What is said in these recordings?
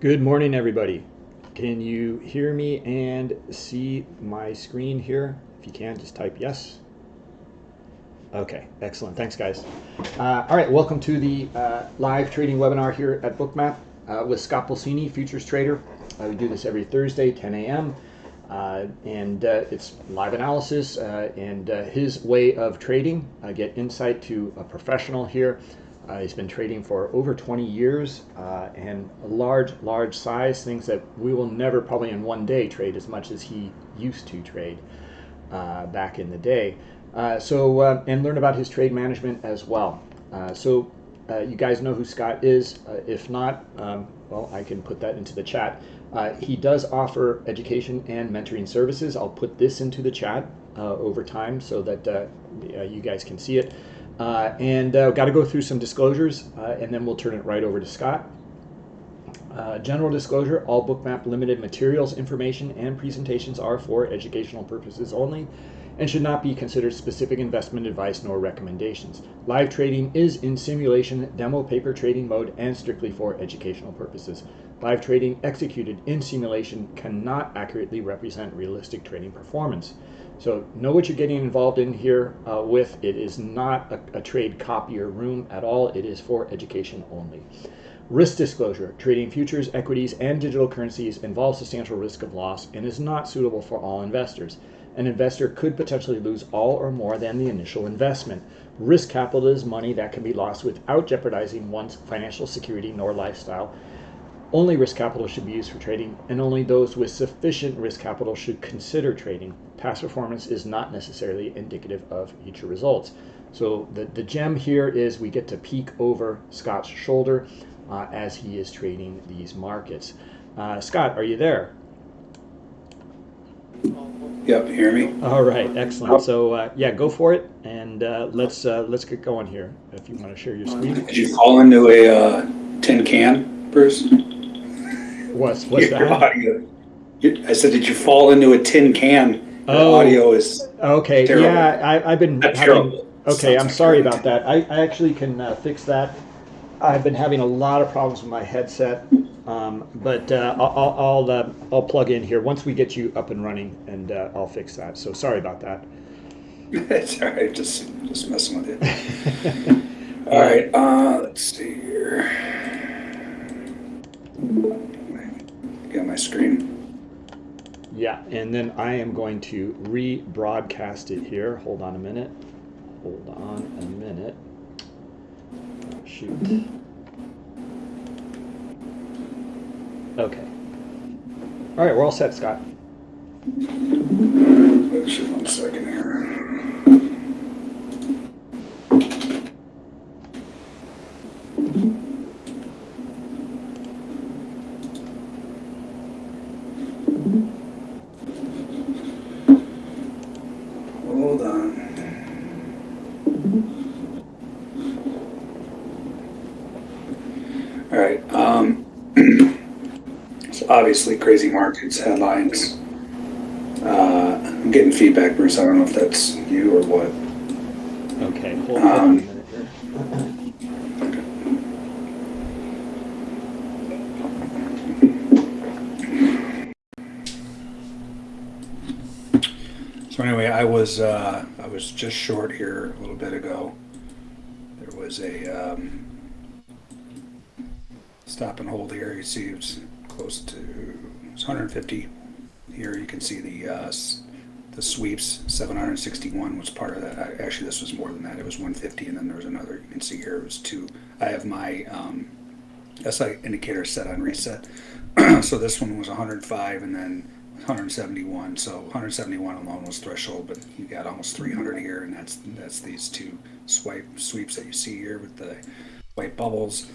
Good morning, everybody. Can you hear me and see my screen here? If you can, just type yes. Okay, excellent. Thanks, guys. Uh, all right, welcome to the uh, live trading webinar here at Bookmap uh, with Scott Pulcini, futures trader. Uh, we do this every Thursday, 10 a.m. Uh, and uh, it's live analysis and his way of trading. I get insight to a professional here uh, he's been trading for over 20 years uh, and a large, large size, things that we will never probably in one day trade as much as he used to trade uh, back in the day. Uh, so, uh, and learn about his trade management as well. Uh, so, you guys know who Scott is. if not, um, well, I can put that into the chat. he does offer education and mentoring services. I'll put this into the chat over time so that you guys can see it. Uh, and uh, got to go through some disclosures, uh, and then we'll turn it right over to Scott. Uh, general disclosure, all Bookmap limited materials, information, and presentations are for educational purposes only and should not be considered specific investment advice nor recommendations. Live trading is in simulation, demo paper trading mode, and strictly for educational purposes. Live trading executed in simulation cannot accurately represent realistic trading performance. So know what you're getting involved in here uh, with. It is not a, a trade copier room at all. It is for education only. Risk disclosure. Trading futures, equities, and digital currencies involves substantial risk of loss and is not suitable for all investors. An investor could potentially lose all or more than the initial investment. Risk capital is money that can be lost without jeopardizing one's financial security nor lifestyle only risk capital should be used for trading, and only those with sufficient risk capital should consider trading. Past performance is not necessarily indicative of future results. So the, the gem here is we get to peek over Scott's shoulder uh, as he is trading these markets. Uh, Scott, are you there? Yep, hear me? All right, excellent. So uh, yeah, go for it, and uh, let's uh, let's get going here. If you want to share your screen. Did you fall into a uh, tin can, Bruce? What's, what's Your that? audio. I said, did you fall into a tin can? Your oh, audio is okay. Terrible. Yeah, I, have been having. Terrible. Okay, Sounds I'm like sorry about that. I, I actually can uh, fix that. I've been having a lot of problems with my headset, um, but uh, I'll I'll, uh, I'll plug in here once we get you up and running, and uh, I'll fix that. So sorry about that. it's all right. Just just messing with you. all right. Uh, let's see here get my screen. Yeah, and then I am going to rebroadcast it here. Hold on a minute. Hold on a minute. Oh, shoot. Okay. All right, we're all set, Scott. One second here. Obviously crazy markets headlines. Uh, I'm getting feedback, Bruce. I don't know if that's you or what. Okay, hold um, on a minute here. So anyway, I was uh, I was just short here a little bit ago. There was a um, stop and hold here. You see, it's close to 150. Here you can see the uh, the sweeps. 761 was part of that. Actually, this was more than that. It was 150, and then there was another. You can see here it was two. I have my um, SI indicator set on reset. so this one was 105, and then 171. So 171 alone was threshold, but you got almost 300 here, and that's that's these two swipe sweeps that you see here with the white bubbles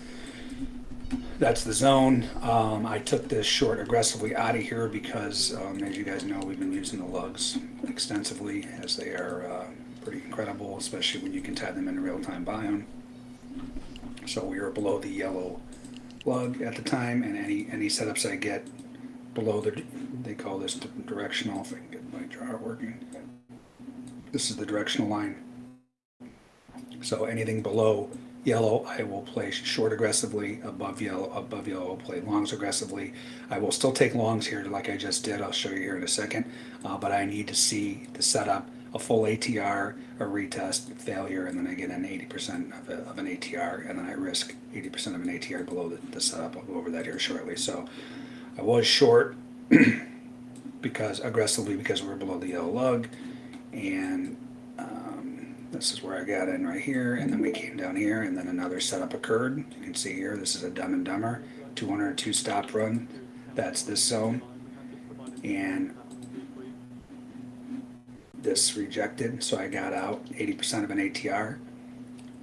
that's the zone. Um, I took this short aggressively out of here because, um, as you guys know, we've been using the lugs extensively as they are uh, pretty incredible, especially when you can tie them in real-time biome. So we are below the yellow lug at the time, and any any setups I get below the, they call this directional, if I can get my chart working. This is the directional line. So anything below yellow, I will play short aggressively. Above yellow, above yellow, I'll play longs aggressively. I will still take longs here, like I just did. I'll show you here in a second. Uh, but I need to see the setup, a full ATR, a retest, failure, and then I get an 80% of, of an ATR, and then I risk 80% of an ATR below the, the setup. I'll go over that here shortly. So I was short because aggressively because we're below the yellow lug, and this is where I got in right here, and then we came down here, and then another setup occurred. You can see here, this is a Dumb and Dumber 202 stop run. That's this zone, and this rejected, so I got out 80% of an ATR.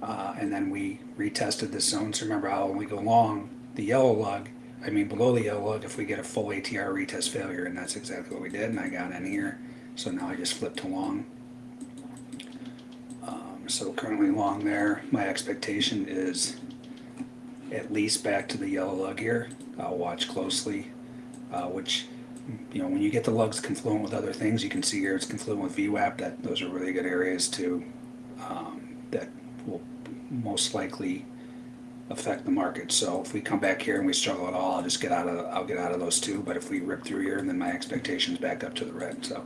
Uh, and then we retested this zone. So remember, I'll only go long the yellow lug, I mean below the yellow lug if we get a full ATR retest failure, and that's exactly what we did. And I got in here, so now I just flipped to long. So currently long there. My expectation is at least back to the yellow lug here. I'll watch closely, uh, which you know, when you get the lugs confluent with other things, you can see here it's confluent with VWAP. That those are really good areas to um, that will most likely affect the market. So if we come back here and we struggle at all, I'll just get out of I'll get out of those two. But if we rip through here, then my expectations back up to the red. So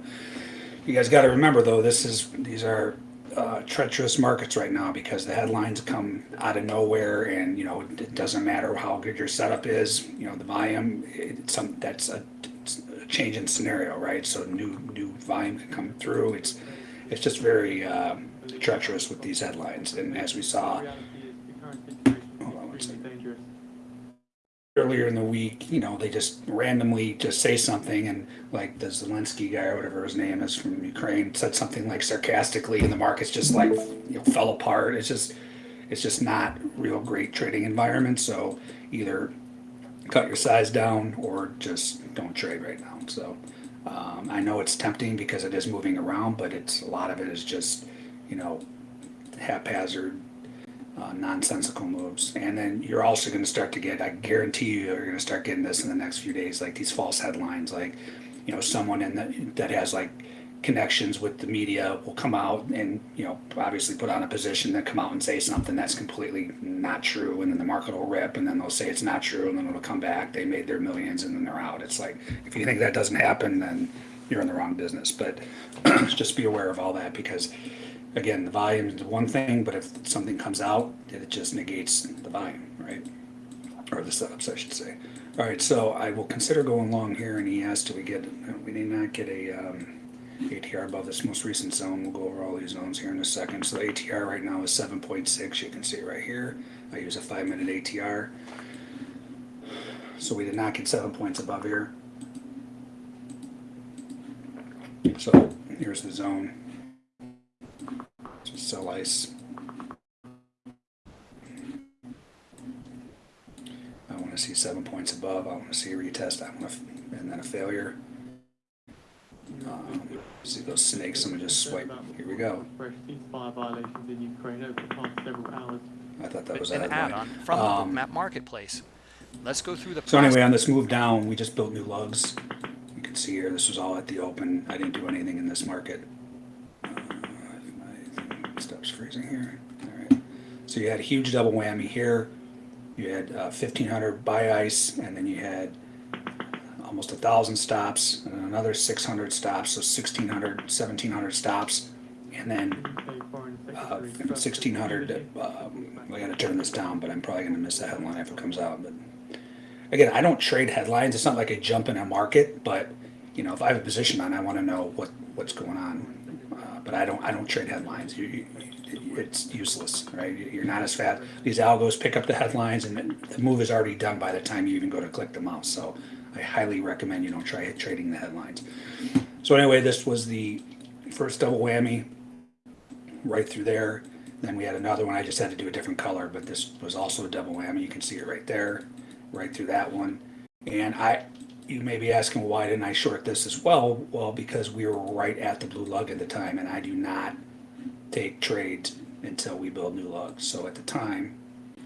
you guys got to remember though, this is these are uh, treacherous markets right now because the headlines come out of nowhere, and you know it doesn't matter how good your setup is. You know the volume, it's some that's a change in scenario, right? So new new volume can come through. It's it's just very uh, treacherous with these headlines, and as we saw hold on one second. Earlier in the week, you know, they just randomly just say something, and like the Zelensky guy or whatever his name is from Ukraine said something like sarcastically, and the markets just like you know fell apart. It's just it's just not real great trading environment. So either cut your size down or just don't trade right now. So um, I know it's tempting because it is moving around, but it's a lot of it is just you know haphazard, uh, nonsensical moves. And then you're also going to start to get, I guarantee you, you're going to start getting this in the next few days, like these false headlines, like you know someone in the, that has like connections with the media will come out and you know obviously put on a position that come out and say something that's completely not true and then the market will rip and then they'll say it's not true and then it'll come back. They made their millions and then they're out. It's like if you think that doesn't happen then you're in the wrong business. But just be aware of all that because again the volume is one thing but if something comes out it just negates the volume right or the setups I should say all right so I will consider going long here and he asked do we get we did not get a um, ATR above this most recent zone. We'll go over all these zones here in a second. So the ATR right now is 7.6. You can see right here. I use a five minute ATR. So we did not get seven points above here. So here's the zone. So sell ice. I want to see seven points above. I want to see a retest. I want to, and then a failure. Um, see those snakes? Someone just swipe. Here we go. Fresh violations in Ukraine over the past several hours. I thought that was an add-on from the Um, Bookmap Marketplace. Let's go through the So anyway, on this move down, we just built new lugs. You can see here, this was all at the open. I didn't do anything in this market. Thing stops freezing here. All right. So you had a huge double whammy here. You had uh, 1500 buy ice, and then you had almost a thousand stops, and another 600 stops, so 1600, 1700 stops, and then uh, 1600 um, i gotta turn this down but i'm probably gonna miss the headline if it comes out but again i don't trade headlines it's not like i jump in a market but you know if i have a position on i want to know what what's going on uh, but i don't i don't trade headlines you, you, it's useless right you're not as fast these algos pick up the headlines and the move is already done by the time you even go to click the mouse so i highly recommend you don't try trading the headlines so anyway this was the first double whammy right through there. Then we had another one, I just had to do a different color, but this was also a double whammy. You can see it right there, right through that one. And I, you may be asking, why didn't I short this as well? Well, because we were right at the blue lug at the time, and I do not take trades until we build new lugs. So at the time,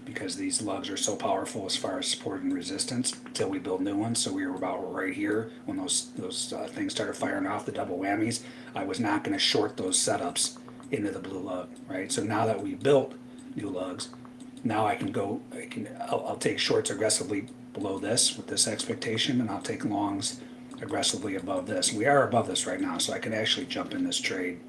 because these lugs are so powerful as far as support and resistance until we build new ones. So we were about right here when those those uh, things started firing off the double whammies. I was not going to short those setups into the blue lug, right? So now that we built new lugs, now I can go, I can, I'll, I'll take shorts aggressively below this with this expectation, and I'll take longs aggressively above this. We are above this right now, so I can actually jump in this trade.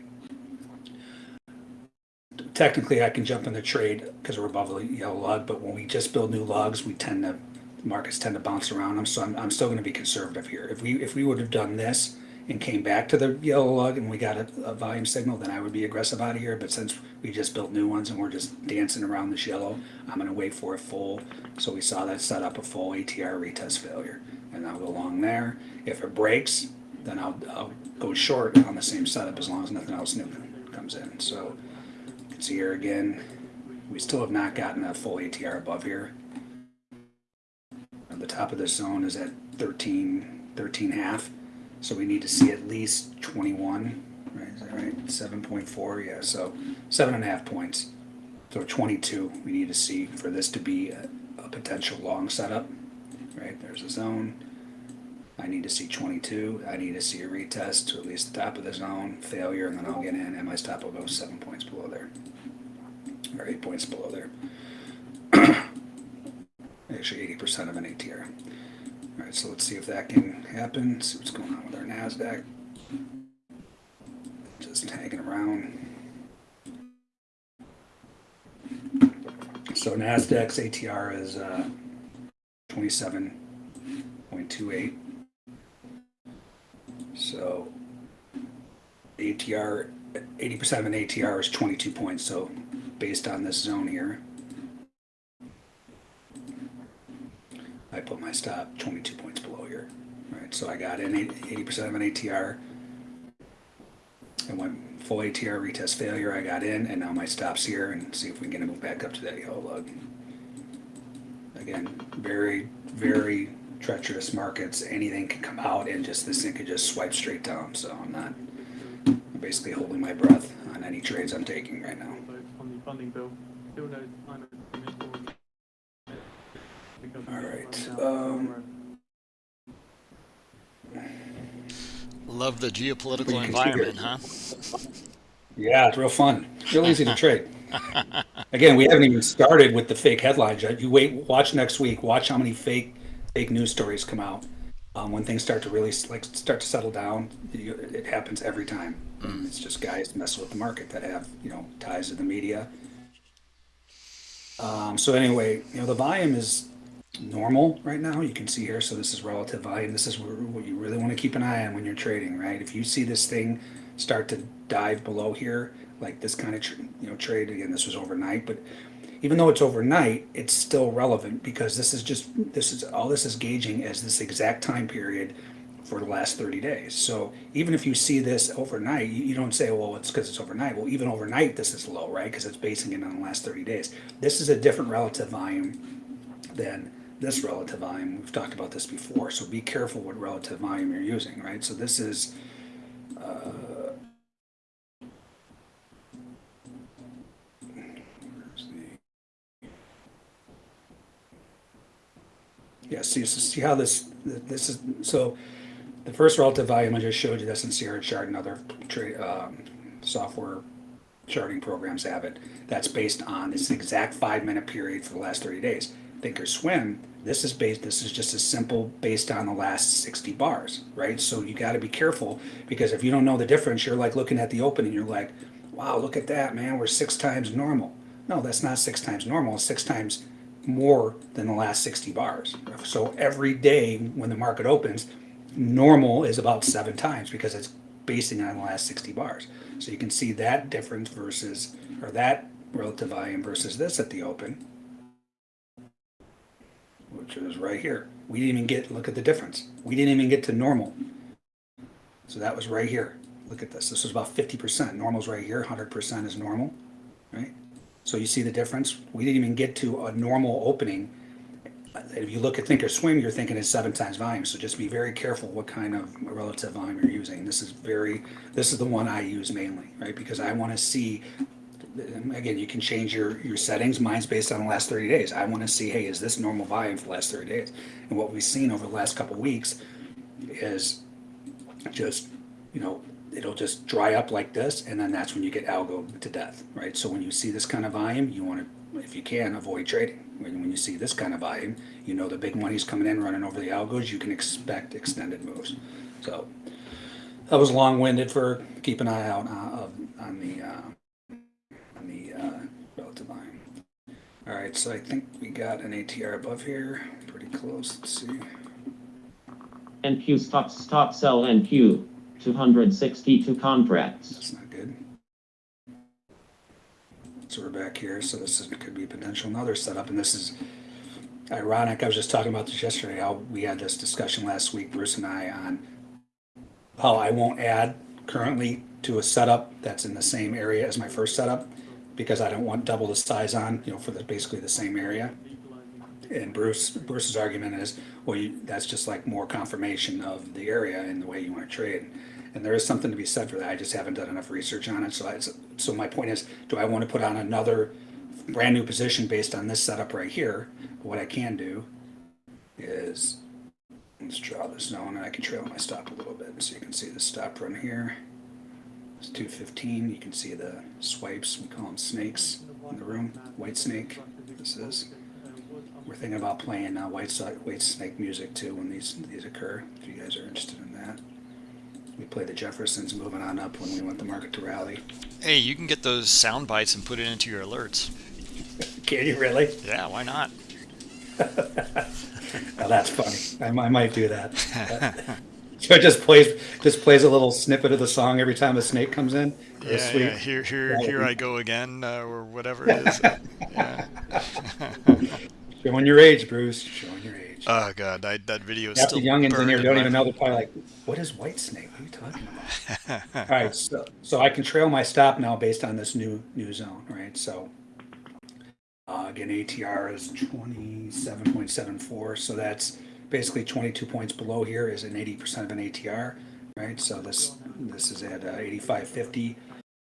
Technically, I can jump in the trade because we're above the yellow lug, but when we just build new lugs, we tend to, markets tend to bounce around them, so I'm, I'm still gonna be conservative here. If we, if we would have done this and came back to the yellow lug and we got a, a volume signal, then I would be aggressive out of here, but since we just built new ones and we're just dancing around this yellow, I'm gonna wait for a full, so we saw that set up a full ATR retest failure. And I'll go along there. If it breaks, then I'll, I'll go short on the same setup as long as nothing else new comes in, so. you can See here again, we still have not gotten a full ATR above here. And the top of this zone is at 13, 13 half, so we need to see at least twenty-one, right, is that right? Seven point four, yeah, so seven and a half points. So twenty-two, we need to see for this to be a, a potential long setup, right, there's a zone. I need to see twenty-two, I need to see a retest to at least the top of the zone, failure, and then I'll get in, and my stop will go seven points below there. Or eight points below there. Actually, eighty percent of an ATR. Alright, so let's see if that can happen, see what's going on with our NASDAQ. Just hanging around. So NASDAQ's ATR is uh, twenty-seven point two eight. So ATR, eighty percent of an ATR is twenty-two points, so based on this zone here. I put my stop twenty-two points below here, right, so I got in eighty percent of an ATR. And went full ATR retest failure, I got in, and now my stop's here, and see if we can moved back up to that yellow lug. Again, very, very treacherous markets, anything can come out and just, this thing could just swipe straight down, so I'm not, I'm basically holding my breath on any trades I'm taking right now. on the funding bill. Still no sign of commitment or- because All right, um, Love the geopolitical environment, huh? Yeah, it's real fun. Real easy to trade. Again, we haven't even started with the fake headlines yet. You wait, watch next week. Watch how many fake fake news stories come out. Um, when things start to really like start to settle down, you, it happens every time. It's just guys messing with the market that have you know ties to the media. Um, so anyway, you know the volume is normal right now. You can see here. So this is relative volume. This is what you really want to keep an eye on when you're trading, right? If you see this thing start to dive below here, like this kind of you know trade again, this was overnight, but even though it's overnight, it's still relevant because this is just this is all this is gauging as this exact time period for the last 30 days. So even if you see this overnight, you, don't say, well, it's because it's overnight. Well, even overnight, this is low, right? Because it's basing it on the last 30 days. This is a different relative volume than this relative volume. We've talked about this before, so be careful what relative volume you're using, right? So this is, uh, yeah, see, so see how this, this is, so the first relative volume I just showed you, that's in Sierra chart and other um, software charting programs have it. That's based on this exact five minute period for the last 30 days. Thinkorswim, this is based, this is just a simple based on the last 60 bars, right? So you got to be careful because if you don't know the difference, you're like looking at the open and you're like, wow, look at that, man, we're six times normal. No, that's not six times normal, six times more than the last 60 bars. So every day when the market opens, normal is about seven times because it's basing on the last 60 bars. So you can see that difference versus, or that relative volume versus this at the open, which is right here. We didn't even get, look at the difference. We didn't even get to normal. So that was right here. Look at this. This was about 50%. Normal's right here. 100% is normal, right? So you see the difference? We didn't even get to a normal opening. If you look at Thinkorswim, you're thinking it's seven times volume. So just be very careful what kind of relative volume you're using. This is very, this is the one I use mainly, right? Because I want to see, again, you can change your, your settings. Mine's based on the last 30 days. I want to see, hey, is this normal volume for the last 30 days? And what we've seen over the last couple weeks is just, you know, it'll just dry up like this, and then that's when you get algo to death, right? So when you see this kind of volume, you want to if you can, avoid trading. When, when you see this kind of volume, you know the big money's coming in, running over the algos, you can expect extended moves. So that was long-winded for keep an eye out uh, on the uh, All right, so I think we got an ATR above here, pretty close. Let's see. NQ stop stop sell NQ 262 contracts. That's not good. So we're back here. So this is, could be potential another setup, and this is ironic. I was just talking about this yesterday. How we had this discussion last week, Bruce and I, on how I won't add currently to a setup that's in the same area as my first setup because I don't want double the size on, you know, for the basically the same area. And Bruce Bruce's argument is, well, you, that's just like more confirmation of the area and the way you want to trade. And there is something to be said for that. I just haven't done enough research on it. So, I, so my point is, do I want to put on another brand new position based on this setup right here? What I can do is let's draw this zone, and I can trail my stop a little bit, so you can see the stop run here. It's 215. You can see the swipes. We call them snakes in the room. White snake. This is. We're thinking about playing uh, white, Whitesnake music too when these these occur. If you guys are interested in that, we play the Jeffersons moving on up when we want the market to rally. Hey, you can get those sound bites and put it into your alerts. Can you really? Yeah, why not? That's funny. I, I might do that. so it just plays just plays a little snippet of the song every time a snake comes in. Yeah, yeah. Here, here, would here I go again, uh, or whatever it is. yeah. Showing your age, Bruce. Showing your age. Oh god, I, that video is Half the still youngins in here don't even know. They're probably like, "What is Whitesnake? What are you talking about?" All right, so so I can trail my stop now based on this new new zone, right? So uh, again, ATR is twenty seven point seven four, so that's basically twenty two points below here is an eighty percent of an ATR, right? So this this is at uh, eighty five fifty.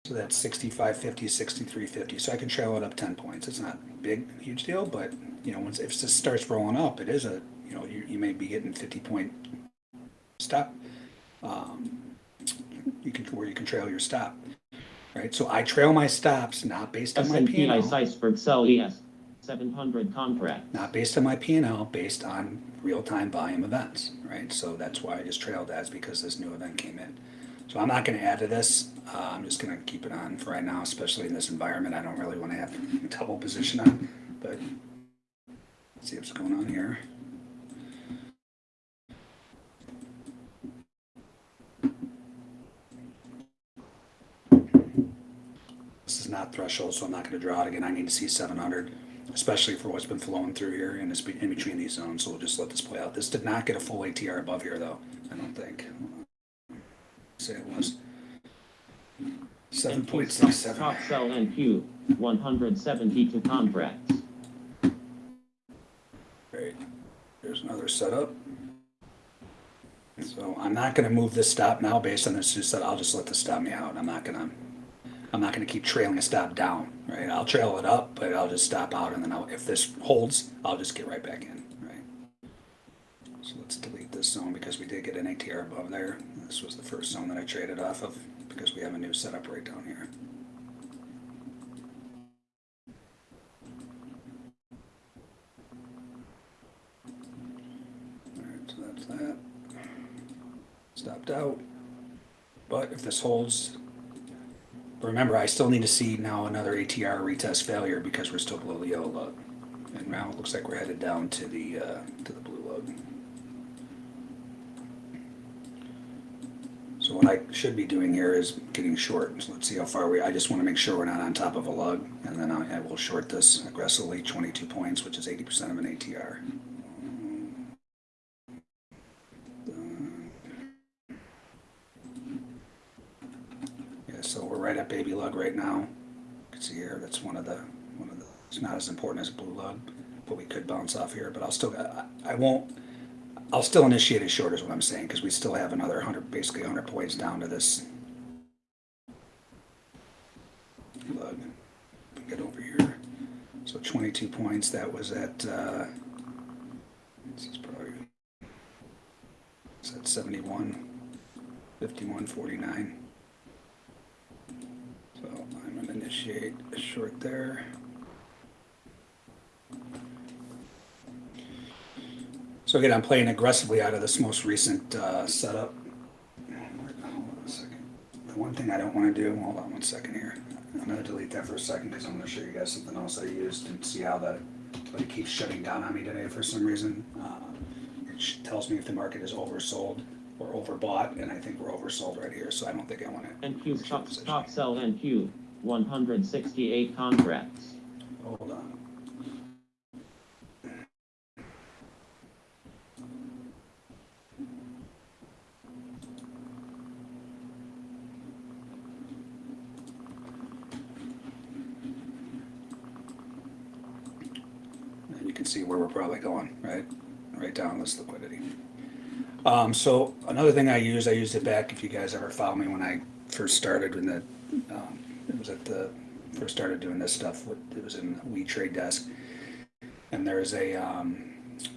So that's 65, 50, 63, 50. So I can trail it up 10 points. It's not a big, huge deal, but you know, once if this starts rolling up, it is a, you know, you, you may be getting 50 point stop. Um, you can, where you can trail your stop, right? So I trail my stops not based on my P&L, Iceberg sell ES 700 contracts. not based on my P&L, based on real-time volume events, right? So that's why I just trailed is because this new event came in. So I'm not going to add to this. Uh, I'm just going to keep it on for right now, especially in this environment. I don't really want to have double position on, but see what's going on here. This is not threshold, so I'm not going to draw it again. I need to see 700, especially for what's been flowing through here and it's in between these zones. So we'll just let this play out. This did not get a full ATR above here, though. I don't think. Say it was. Seven point six seven. Top sell NQ 172 contracts. Great. There's another setup. So I'm not gonna move this stop now based on this new set. I'll just let this stop me out. I'm not gonna, I'm not gonna keep trailing a stop down, right? I'll trail it up, but I'll just stop out and then I'll, if this holds, I'll just get right back in, right? So let's delete this zone because we did get an ATR above there. This was the first zone that I traded off of because we have a new setup right down here. Alright, so that's that. Stopped out. But if this holds, remember, I still need to see now another ATR retest failure because we're still below the yellow lug. And now it looks like we're headed down to the, uh, to the blue lug. So what I should be doing here is getting short. So let's see how far we, I just want to make sure we're not on top of a lug. And then I, I will short this aggressively, 22 points, which is 80% of an ATR. Not as important as blue lug, but we could bounce off here, but I'll still, I, I won't, I'll still initiate it short is what I'm saying, because we still have another hundred, basically hundred points down to this. Lug. Get over here. So twenty-two points, that was at, uh, this is probably, it's at seventy-one, fifty-one, forty-nine. So I'm gonna initiate a short there. So again, I'm playing aggressively out of this most recent uh, setup. Hold on a second. The one thing I don't want to do, hold on one second here. I'm going to delete that for a second because I'm going to show you guys something else I used and see how that, but it keeps shutting down on me today for some reason. Uh, It tells me if the market is oversold or overbought, and I think we're oversold right here, so I don't think I want to. NQ stop, stop, sell NQ, 168 contracts. Hold on. And you can see where we're probably going, right? Right down this liquidity. Um, so another thing I use, I used it back, if you guys ever follow me when I first started when the, um, it was at the, first started doing this stuff, with- it was in We Trade Desk. And there's a, um,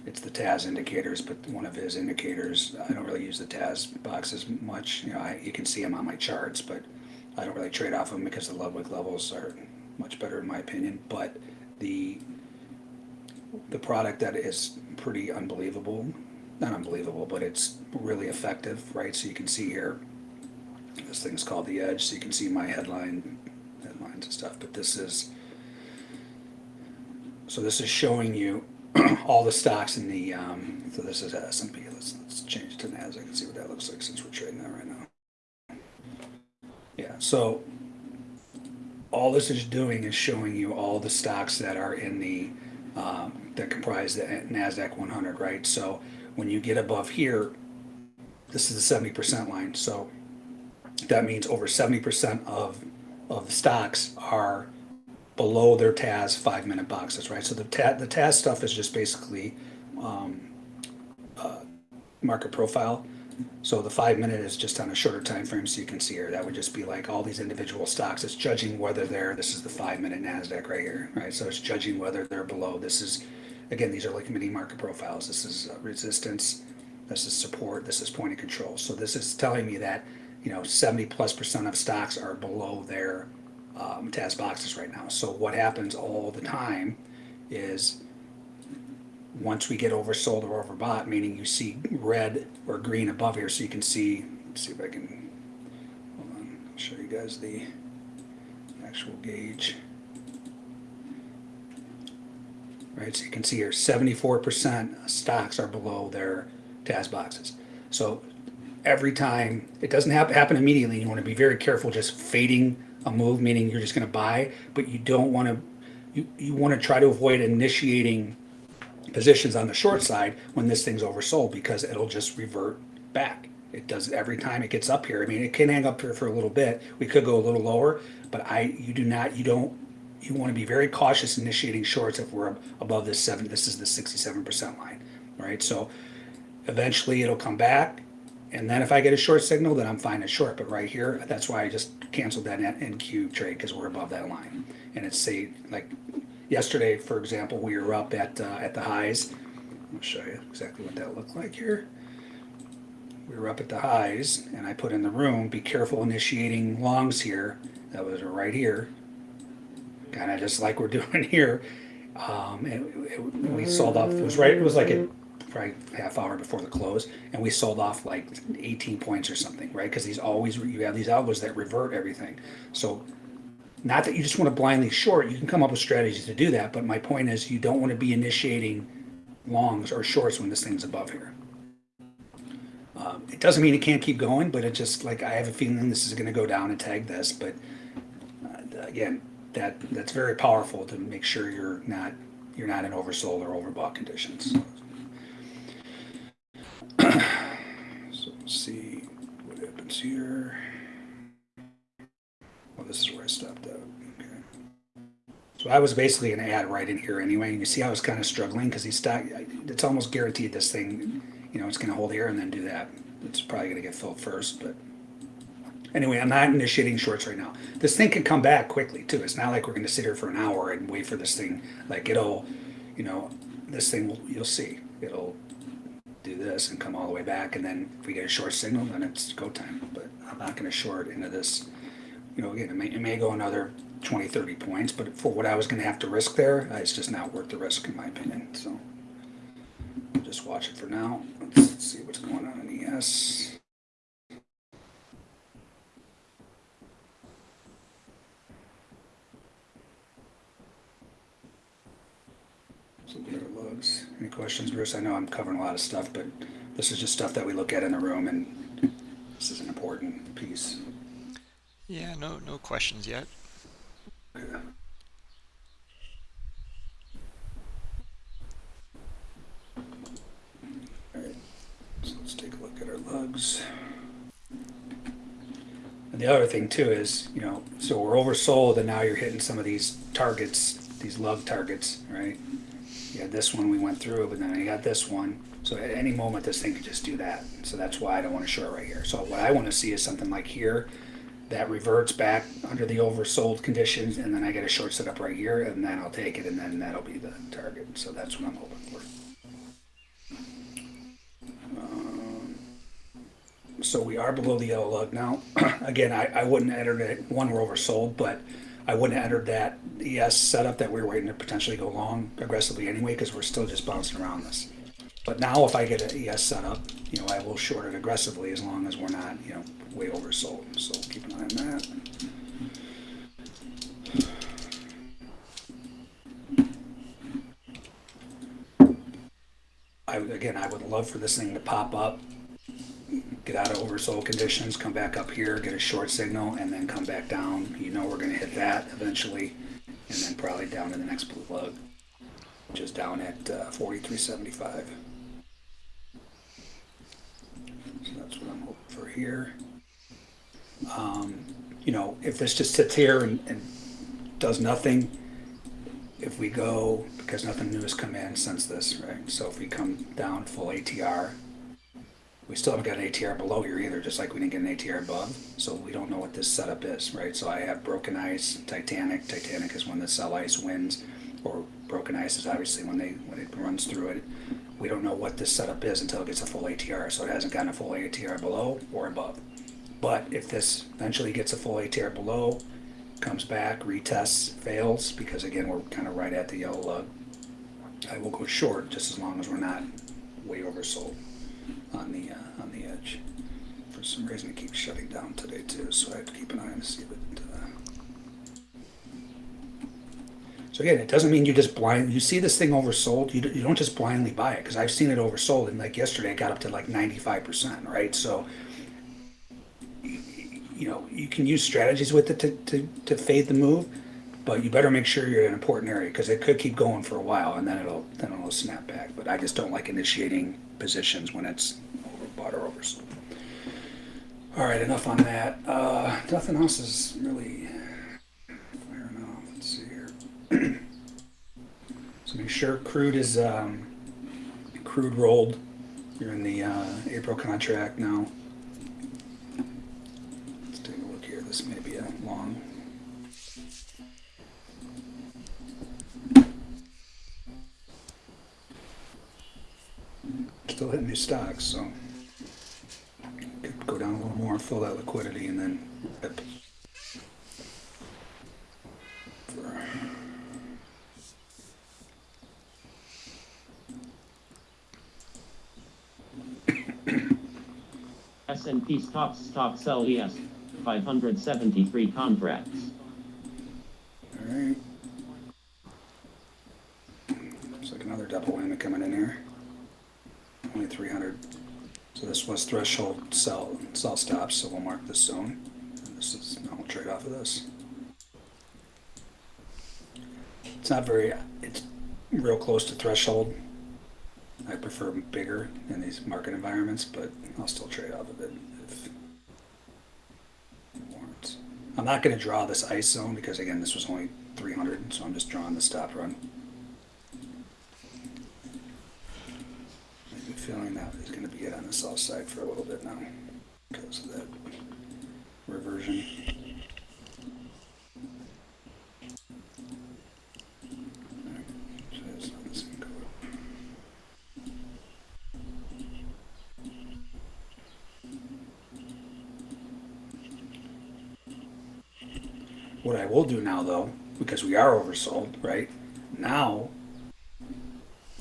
it's the TAS indicators, but one of his indicators, I don't really use the TAS boxes much, you know, I, you can see them on my charts, but I don't really trade off them because the Ludwig levels are much better in my opinion, but the, the product that is pretty unbelievable, not unbelievable, but it's really effective, right? So you can see here, this thing's called the Edge, so you can see my headline, headlines and stuff, but this is, so this is showing you all the stocks in the, um, so this is S&P, let's, let's change to NASDAQ and see what that looks like since we're trading that right now. Yeah, so all this is doing is showing you all the stocks that are in the, um, that comprise the NASDAQ 100, right? So when you get above here, this is the 70% line. So that means over 70% of, of stocks are below their TAS five minute boxes, right? So the TAS, the TAS stuff is just basically um, uh, market profile. So the five minute is just on a shorter time frame, so you can see here that would just be like all these individual stocks. It's judging whether they're this is the five minute Nasdaq right here, right? So it's judging whether they're below. This is again these are like mini market profiles. This is uh, resistance, this is support, this is point of control. So this is telling me that you know 70 plus percent of stocks are below their um, TAS boxes right now. So what happens all the time is once we get oversold or overbought, meaning you see red or green above here, so you can see. Let's see if I can. Hold on, I'll show you guys the actual gauge. Right, so you can see here, seventy-four percent stocks are below their TAS boxes. So every time it doesn't happen happen immediately, you want to be very careful just fading a move, meaning you're just going to buy, but you don't want to. You, you want to try to avoid initiating positions on the short side when this thing's oversold because it'll just revert back. It does every time it gets up here. I mean, it can hang up here for a little bit. We could go a little lower, but I, you do not, you don't, you want to be very cautious initiating shorts if we're above this seven. This is the 67% line, right? So eventually it'll come back. And then if I get a short signal, then I'm fine at short. But right here, that's why I just canceled that NQ trade because we're above that line. And it's say like yesterday, for example, we were up at uh, at the highs. I'll show you exactly what that looked like here. We were up at the highs, and I put in the room, be careful initiating longs here. That was right here, kind of just like we're doing here. Um, and it, we sold off. It was right. It was like a probably half hour before the close, and we sold off like 18 points or something, right? Because these always you have these algos that revert everything. So not that you just want to blindly short, you can come up with strategies to do that, but my point is you don't want to be initiating longs or shorts when this thing's above here. Um, it doesn't mean it can't keep going, but it just like I have a feeling this is going to go down and tag this. But uh, again, that that's very powerful to make sure you're not you're not in oversold or overbought conditions. so let's see what happens here. Well, this is where I stopped. So I was basically to add right in here anyway. And you see I was kind of struggling because he's stock. It's almost guaranteed this thing, you know, it's going to hold here and then do that. It's probably going to get filled first, but anyway, I'm not initiating shorts right now. This thing can come back quickly too. It's not like we're going to sit here for an hour and wait for this thing. Like it'll, you know, this thing will, you'll see it'll do this and come all the way back. And then if we get a short signal, then it's go time. But I'm not going to short into this you know, again, it may, it may go another 20, 30 points, but for what I was going to have to risk there, uh, it's just not worth the risk, in my opinion. So, just watch it for now. Let's see what's going on in ES. So what are lugs? Any questions, Bruce? I know I'm covering a lot of stuff, but this is just stuff that we look at in the room, and this is an important piece. Yeah, no, no questions yet. Alright, so let's take a look at our lugs. And the other thing too is, you know, so we're oversold and now you're hitting some of these targets, these love targets, right? Had this one we went through, but then you got this one. So at any moment, this thing could just do that. So that's why I don't want to short right here. So what I want to see is something like here that reverts back under the oversold conditions, and then I get a short setup right here, and then I'll take it, and then that'll be the target. So that's what I'm hoping for. Um, So we are below the yellow lug now. Again, I, I wouldn't enter it, one, we're oversold, but I wouldn't enter that ES setup that we are waiting to potentially go long aggressively anyway, because we're still just bouncing around this. But now if I get an ES setup, you know, I will short it aggressively as long as we're not, you know, way oversold. So keep an eye on that. I, again, I would love for this thing to pop up, get out of oversold conditions, come back up here, get a short signal, and then come back down. You know we're gonna hit that eventually, and then probably down to the next blue lug, which is down at uh, 4375. So that's what I'm hoping for here. Um, you know, if this just sits here and, and does nothing, if we go, because nothing new has come in since this, right? So if we come down full ATR, we still haven't got an ATR below here either, just like we didn't get an ATR above. So we don't know what this setup is, right? So I have broken ice, Titanic. Titanic is when the sell ice wins, or broken ice is obviously when they when it runs through it. We don't know what this setup is until it gets a full ATR. So it hasn't gotten a full ATR below or above. But if this eventually gets a full ATR below, comes back, retests, fails, because again, we're kind of right at the yellow lug, I will go short just as long as we're not way oversold on the, uh, on the edge. For some reason, it keeps shutting down today too, so I have to keep an eye on to see it, uh... So again, it doesn't mean you just blind, you see this thing oversold, you, you don't just blindly buy it, because I've seen it oversold, and like yesterday, it got up to like ninety-five percent, right? So, you know, you can use strategies with it to, to, to fade the move, but you better make sure you're in an important area because it could keep going for a while and then it'll then it'll snap back. But I just don't like initiating positions when it's overbought or oversold. All right, enough on that. Uh, nothing else is really firing off. Let's see here. so make sure crude is um, crude rolled. You're in the uh, April contract now. Hitting stocks, so could go down a little more and fill that liquidity, and then. rip. S&P stocks stock sell ES 573 contracts. All right. Looks like another double whammy coming in here. Only 300. So threshold sell sell stops, so we'll mark this zone. And this is now we'll trade off of this. It's not very. It's real close to threshold. I prefer bigger in these market environments, but I'll still trade off of it if it warrants. I'm not going to draw this ice zone because again, this was only 300, so I'm just drawing the stop run. I have a feeling that it on the south side for a little bit now because of that reversion. What I will do now, though, because we are oversold, right? Now,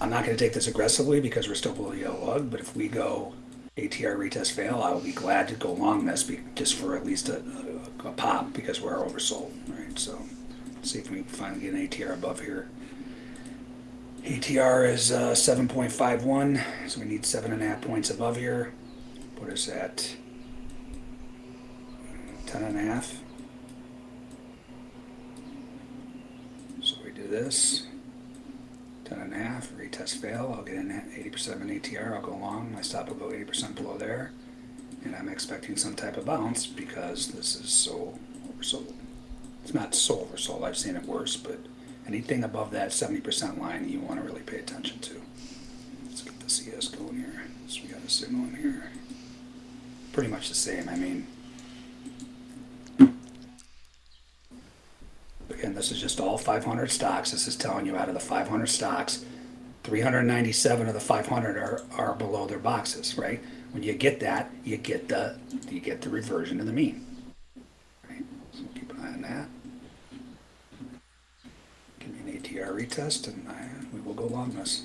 I'm not gonna take this aggressively because we're still below the yellow lug, but if we go ATR retest fail, I will be glad to go long this just for at least a, a, a pop because we're oversold, right? So see if we can finally get an ATR above here. ATR is uh, 7.51, so we need seven and a half points above here. Put us at 10 and a half. So we do this. 10 and a half, retest fail. I'll get in at 80% of an ATR. I'll go long. My stop go 80% below there. And I'm expecting some type of bounce because this is so oversold. It's not so oversold. I've seen it worse, but anything above that 70% line you want to really pay attention to. Let's get the CS going here. So we got a signal in here. Pretty much the same. I mean, this is just all 500 stocks. This is telling you out of the 500 stocks, 397 of the 500 are, are below their boxes, right? When you get that, you get the you get the reversion to the mean. Right? So keep an eye on that. Give me an ATR retest, and I, we will go long this.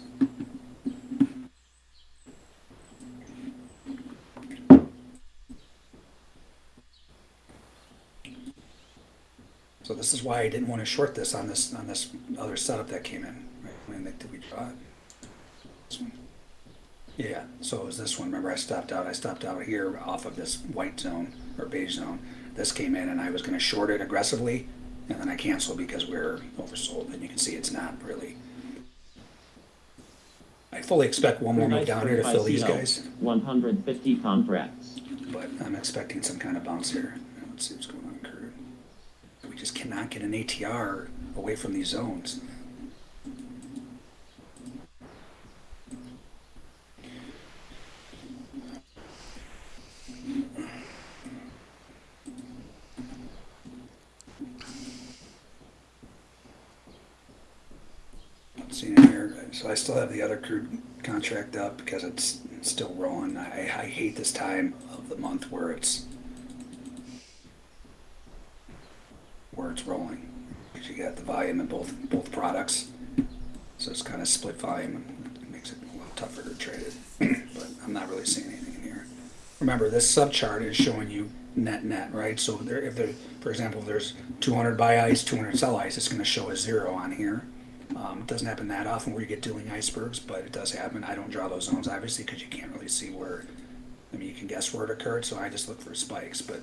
So this is why I didn't want to short this on this on this other setup that came in. Right? When did we draw it? This one. Yeah. So it was this one. Remember, I stopped out. I stopped out here off of this white zone or beige zone. This came in, and I was going to short it aggressively, and then I canceled because we're oversold. And you can see it's not really. I fully expect one more move down here to fill these guys, 150 contracts. but I'm expecting some kind of bounce here. Let's see what's going on. We get an ATR away from these zones. So I still have the other crude contract up because it's still rolling. I, I hate this time of the month where it's where it's rolling you got the volume in both both products, so it's kind of split volume and it makes it a little tougher to trade it. but I'm not really seeing anything in here. Remember, this subchart is showing you net net, right? So there, if there, for example, if there's 200 buy ice, 200 sell ice, it's going to show a zero on here. Um, it doesn't happen that often where you get dueling icebergs, but it does happen. I don't draw those zones obviously because you can't really see where. I mean, you can guess where it occurred, so I just look for spikes. But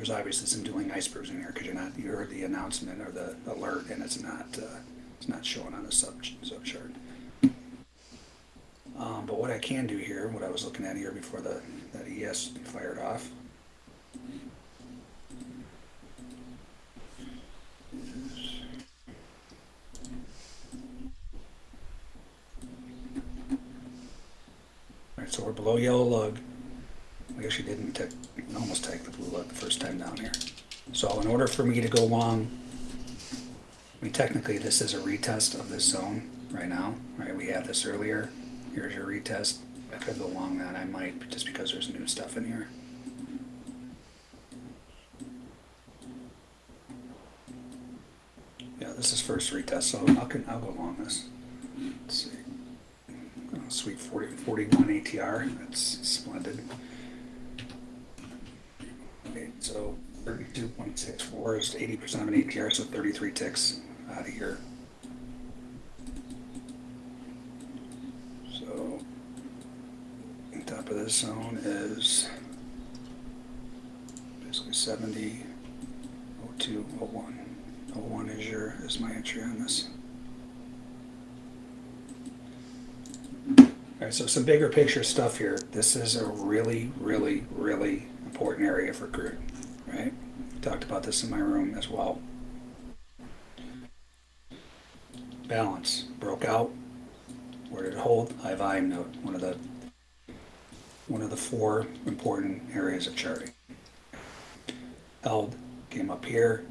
there's obviously some dueling icebergs in here because you're not. You heard the announcement or the alert, and it's not. Uh, it's not showing on the sub sub chart. Um, but what I can do here, what I was looking at here before the that ES fired off. Alright, so we're below yellow lug. We actually didn't take, almost take the blue lug the first time down here. So in order for me to go long, I mean technically this is a retest of this zone right now, right? We had this earlier. Here's your retest. I could go long that, I might, just because there's new stuff in here. Yeah, this is first retest, so I'll, con- I'll go long this. Let's see. Oh, Sweet 40, 41 ATR, that's splendid. Okay, so 32.64 is 80% of an ATR, so 33 ticks uh, out of here. So, on top of this zone is basically 70, 02, 01. 01 is your, is my entry on this. All right, so some bigger picture stuff here. This is a really, really, really important area for crude, right? Talked about this in my room as well. Balance broke out. Where did it hold? High volume node, one of the one of the four important areas of charting. Held, came up here,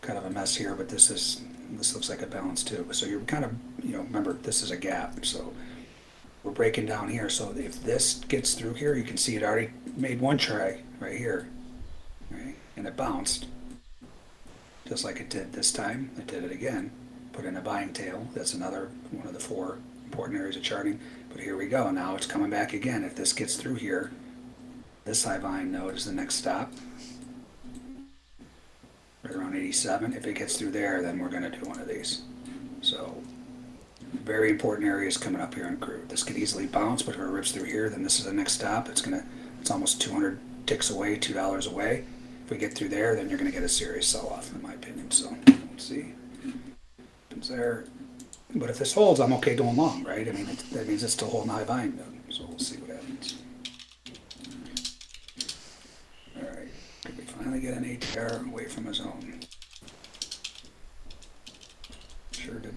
kind of a mess here, but this is this looks like a balance too. So you're kind of you know remember this is a gap, so we're breaking down here. So if this gets through here, you can see it already made one try right here, right, and it bounced just like it did this time. It did it again, put in a buying tail. That's another one of the four important areas of charting. But here we go. Now it's coming back again. If this gets through here, this high volume node is the next stop. Right around 87. If it gets through there, then we're going to do one of these. So very important areas coming up here in crude. This could easily bounce, but if it rips through here, then this is the next stop. It's gonna, it's almost 200 ticks away, two dollars away. If we get through there, then you're gonna get a serious sell-off, in my opinion. So let's see, it's there. But if this holds, I'm okay going long, right? I mean, it, that means it's still holding high volume. node. So we'll see what happens. All right, could we finally get an ATR away from a zone? Sure did.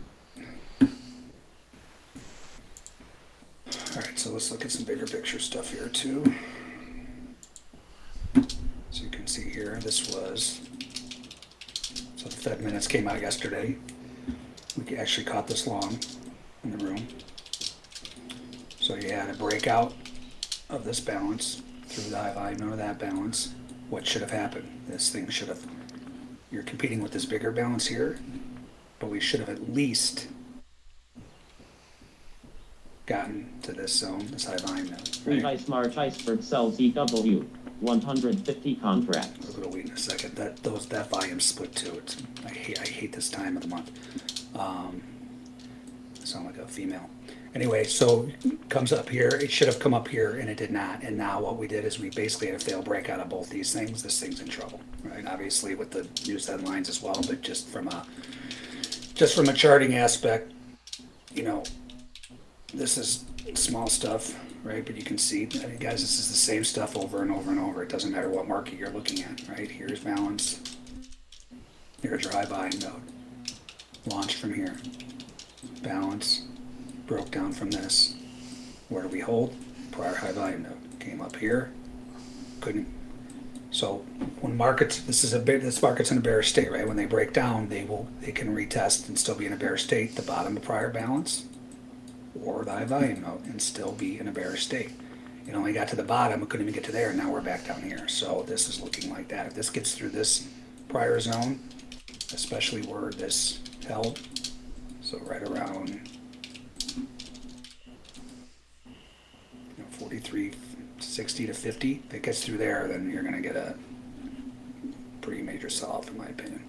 All right, so let's look at some bigger picture stuff here too. So you can see here, this was, so the Fed minutes came out yesterday. We actually caught this long in the room. So you had a breakout of this balance through the high volume of that balance. What should have happened? This thing should have, you're competing with this bigger balance here, but we should have at least gotten to this zone, this high volume right? ice iceberg sells EW, 150 contracts. We'll go wait in a second. That those that volume split too. It's I hate I hate this time of the month. Um, sound like a female. Anyway, so comes up here. It should have come up here and it did not. And now what we did is we basically had a fail breakout of both these things. This thing's in trouble, right? Obviously with the news headlines as well, but just from a just from a charting aspect, you know, this is small stuff, right? But you can see, guys, this is the same stuff over and over and over. It doesn't matter what market you're looking at, right? Here's balance. Here's your high volume node. Launch from here. Balance. Broke down from this. Where do we hold? Prior high volume node. Came up here. Couldn't. So when markets, this is a bit, this market's in a bearish state, right? When they break down, they will, they can retest and still be in a bearish state. The bottom of prior balance or the high volume node and still be in a bearish state. It only got to the bottom, it couldn't even get to there, and now we're back down here. So this is looking like that. If this gets through this prior zone, especially where this held, so right around you know, 43, 60 to 50, if it gets through there, then you're gonna get a pretty major sell-off in my opinion.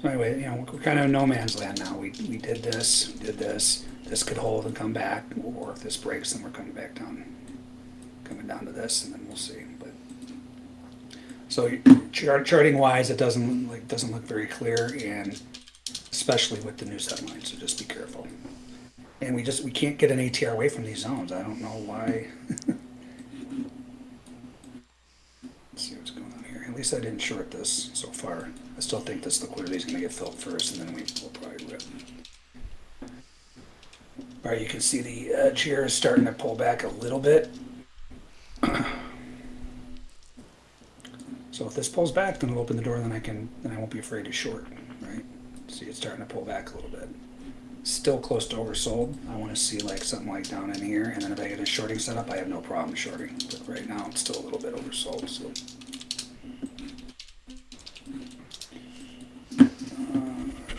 So anyway, you know, we're kind of no man's land now. We, we did this, did this, this could hold and come back, or if this breaks, then we're coming back down, coming down to this, and then we'll see, but. So chart, charting wise, it doesn't, like, doesn't look very clear, and especially with the news headlines, so just be careful. And we just, we can't get an ATR away from these zones, I don't know why. Let's see what's going on here. At least I didn't short this so far. Still think this liquidity is going to get filled first, and then we will probably rip. All right, you can see the uh, edge here is starting to pull back a little bit. So if this pulls back, then it'll open the door. Then I can, then I won't be afraid to short. Right? See, it's starting to pull back a little bit. Still close to oversold. I want to see like something like down in here, and then if I get a shorting setup, I have no problem shorting. But right now, it's still a little bit oversold. So. Uh,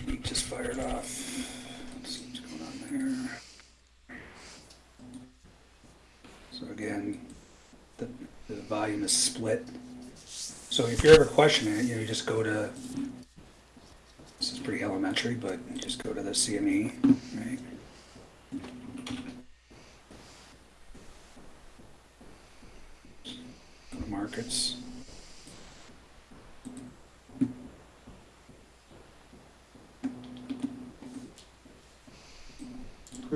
beat just fired off. Let's see what's going on there. So again, the, the volume is split. So if you're ever questioning it, you know, you just go to, this is pretty elementary, but just go to the CME, right? Markets.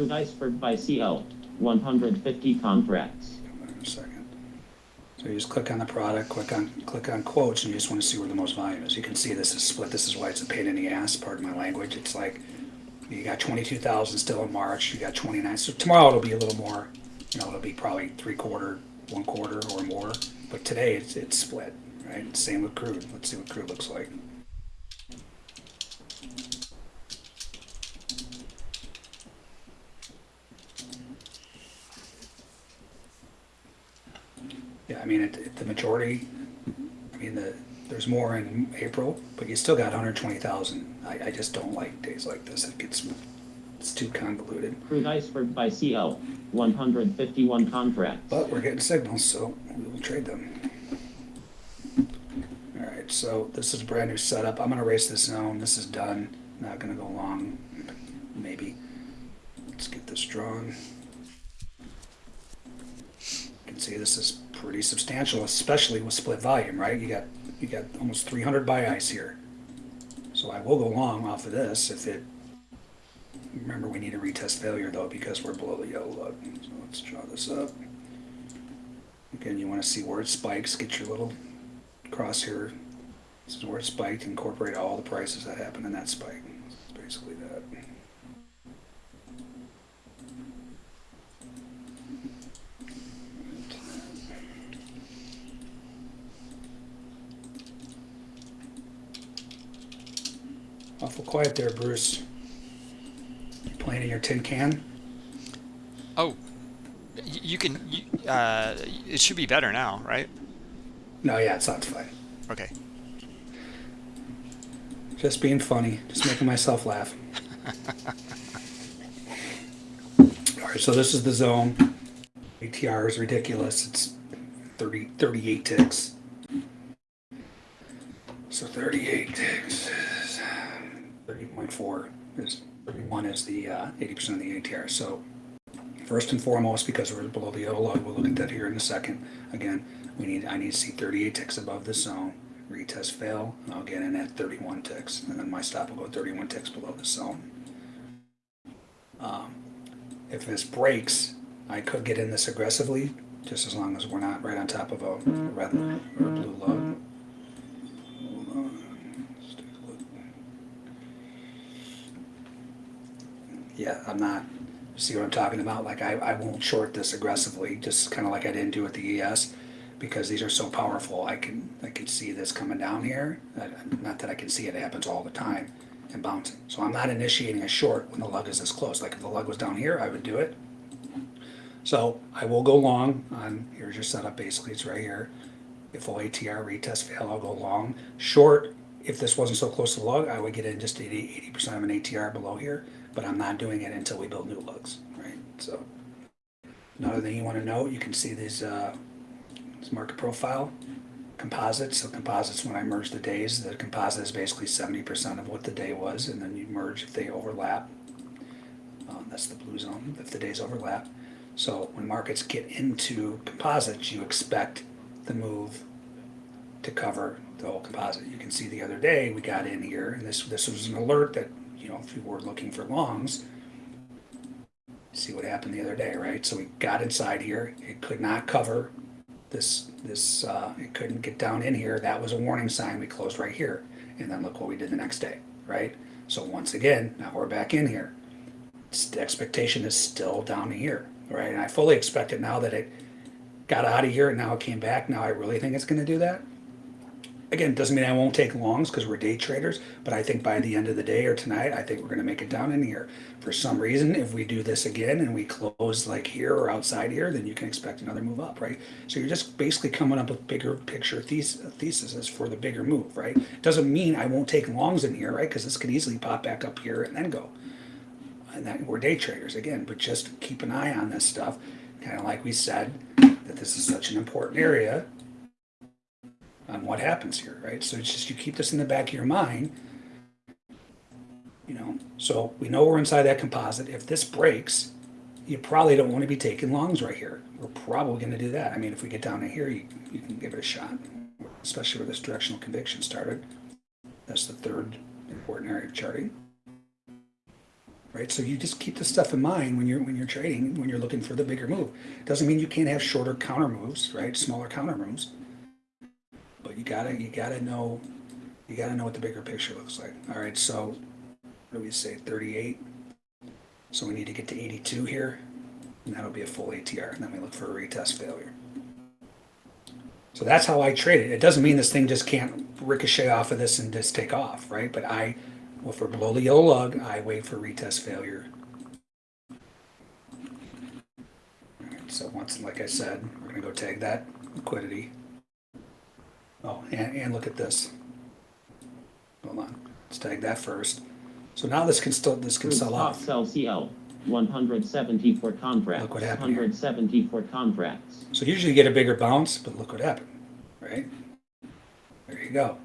Iceberg buy CO, 150 contracts. A second. So you just click on the product, click on click on quotes, and you just want to see where the most volume is. You can see this is split. This is why it's a pain in the ass. Pardon my language. It's like you got twenty two thousand still in March. You got twenty nine. So tomorrow it'll be a little more. You know, it'll be probably three quarter, one quarter, or more. But today it's it's split. Right. Same with crude. Let's see what crude looks like. Yeah, I mean, it, it, the majority, I mean, the there's more in April, but you still got 120,000. I, I just don't like days like this. It gets it's too convoluted. Crude iceberg buy CO, 151 contracts. But we're getting signals, so we will trade them. All right, so this is a brand new setup. I'm gonna race this zone. This is done. Not gonna go long, maybe. Let's get this drawn. You can see this is pretty substantial, especially with split volume, right? You got you got almost 300 buy ice here. So I will go long off of this if it. Remember, we need a retest failure though because we're below the yellow lug. So let's draw this up. Again, you want to see where it spikes. Get your little crosshair. This is where it spiked. Incorporate all the prices that happen in that spike. It's basically that. Awful quiet there, Bruce. You playing in your tin can? Oh, you can. You, uh, it should be better now, right? No, yeah, it sounds fine. Okay. Just being funny, just making myself laugh. All right, so this is the zone. ATR is ridiculous. It's 30, 38 ticks. So 38 ticks is 30.4 is 31 is the uh, 80% of the ATR. So first and foremost, because we're below the yellow lug, we'll look at that here in a second. Again, we need I need to see 38 ticks above the zone. Retest fail. I'll get in at 31 ticks, and then my stop will go 31 ticks below the zone. Um, if this breaks, I could get in this aggressively, just as long as we're not right on top of a red or a blue lug. Hold on. Let's take a look. Yeah, I'm not. See what I'm talking about? Like I, I won't short this aggressively, just kind of like I didn't do with the ES, because these are so powerful. I can I can see this coming down here. Not that I can see it, it happens all the time, and bouncing. So I'm not initiating a short when the lug is this close. Like if the lug was down here, I would do it. So I will go long on, here's your setup basically, it's right here. If full ATR retest fail, I'll go long. Short, if this wasn't so close to the lug, I would get in just 80, 80% of an ATR below here, but I'm not doing it until we build new lugs, right? So another thing you want to note, you can see these, uh, this market profile, composites. So composites, when I merge the days, the composite is basically 70% of what the day was, and then you merge if they overlap. Um, that's the blue zone, if the days overlap. So when markets get into composites, you expect the move to cover the whole composite. You can see the other day we got in here, and this this was an alert that you know if you were looking for longs, see what happened the other day, right? So we got inside here. It could not cover this this. Uh, it couldn't get down in here. That was a warning sign. We closed right here, and then look what we did the next day, right? So once again, now we're back in here. The expectation is still down here, right? And I fully expect it now that it got out of here and now it came back. Now I really think it's going to do that. Again, doesn't mean I won't take longs because we're day traders, but I think by the end of the day or tonight, I think we're going to make it down in here. For some reason, if we do this again and we close like here or outside here, then you can expect another move up, right? So you're just basically coming up with bigger picture thes- theses for the bigger move, right? Doesn't mean I won't take longs in here, right? Because this could easily pop back up here and then go. And that we're day traders again, but just keep an eye on this stuff. Kind of like we said, that this is such an important area on what happens here, right? So it's just you keep this in the back of your mind. You know, so we know we're inside that composite. If this breaks, you probably don't want to be taking longs right here. We're probably going to do that. I mean, if we get down to here, you, you can give it a shot, especially where this directional conviction started. That's the third important area of charting. Right, so you just keep this stuff in mind when you're when you're trading, when you're looking for the bigger move. Doesn't mean you can't have shorter counter moves, right? Smaller counter moves but you gotta you gotta know you gotta know what the bigger picture looks like. All right, so do we say? 38. So we need to get to 82 here, and that'll be a full ATR. And then we look for a retest failure. So that's how I trade it. It doesn't mean this thing just can't ricochet off of this and just take off, right? But I, well, we're below the yellow lug, I wait for retest failure. So once, like I said, we're gonna go tag that liquidity. Oh, and, and look at this. Hold on, let's tag that first. So now this can still, this can sell off. sell CL, 170 for contracts. Look what happened here. 170 for contracts. So usually you get a bigger bounce, but look what happened, right? There you go.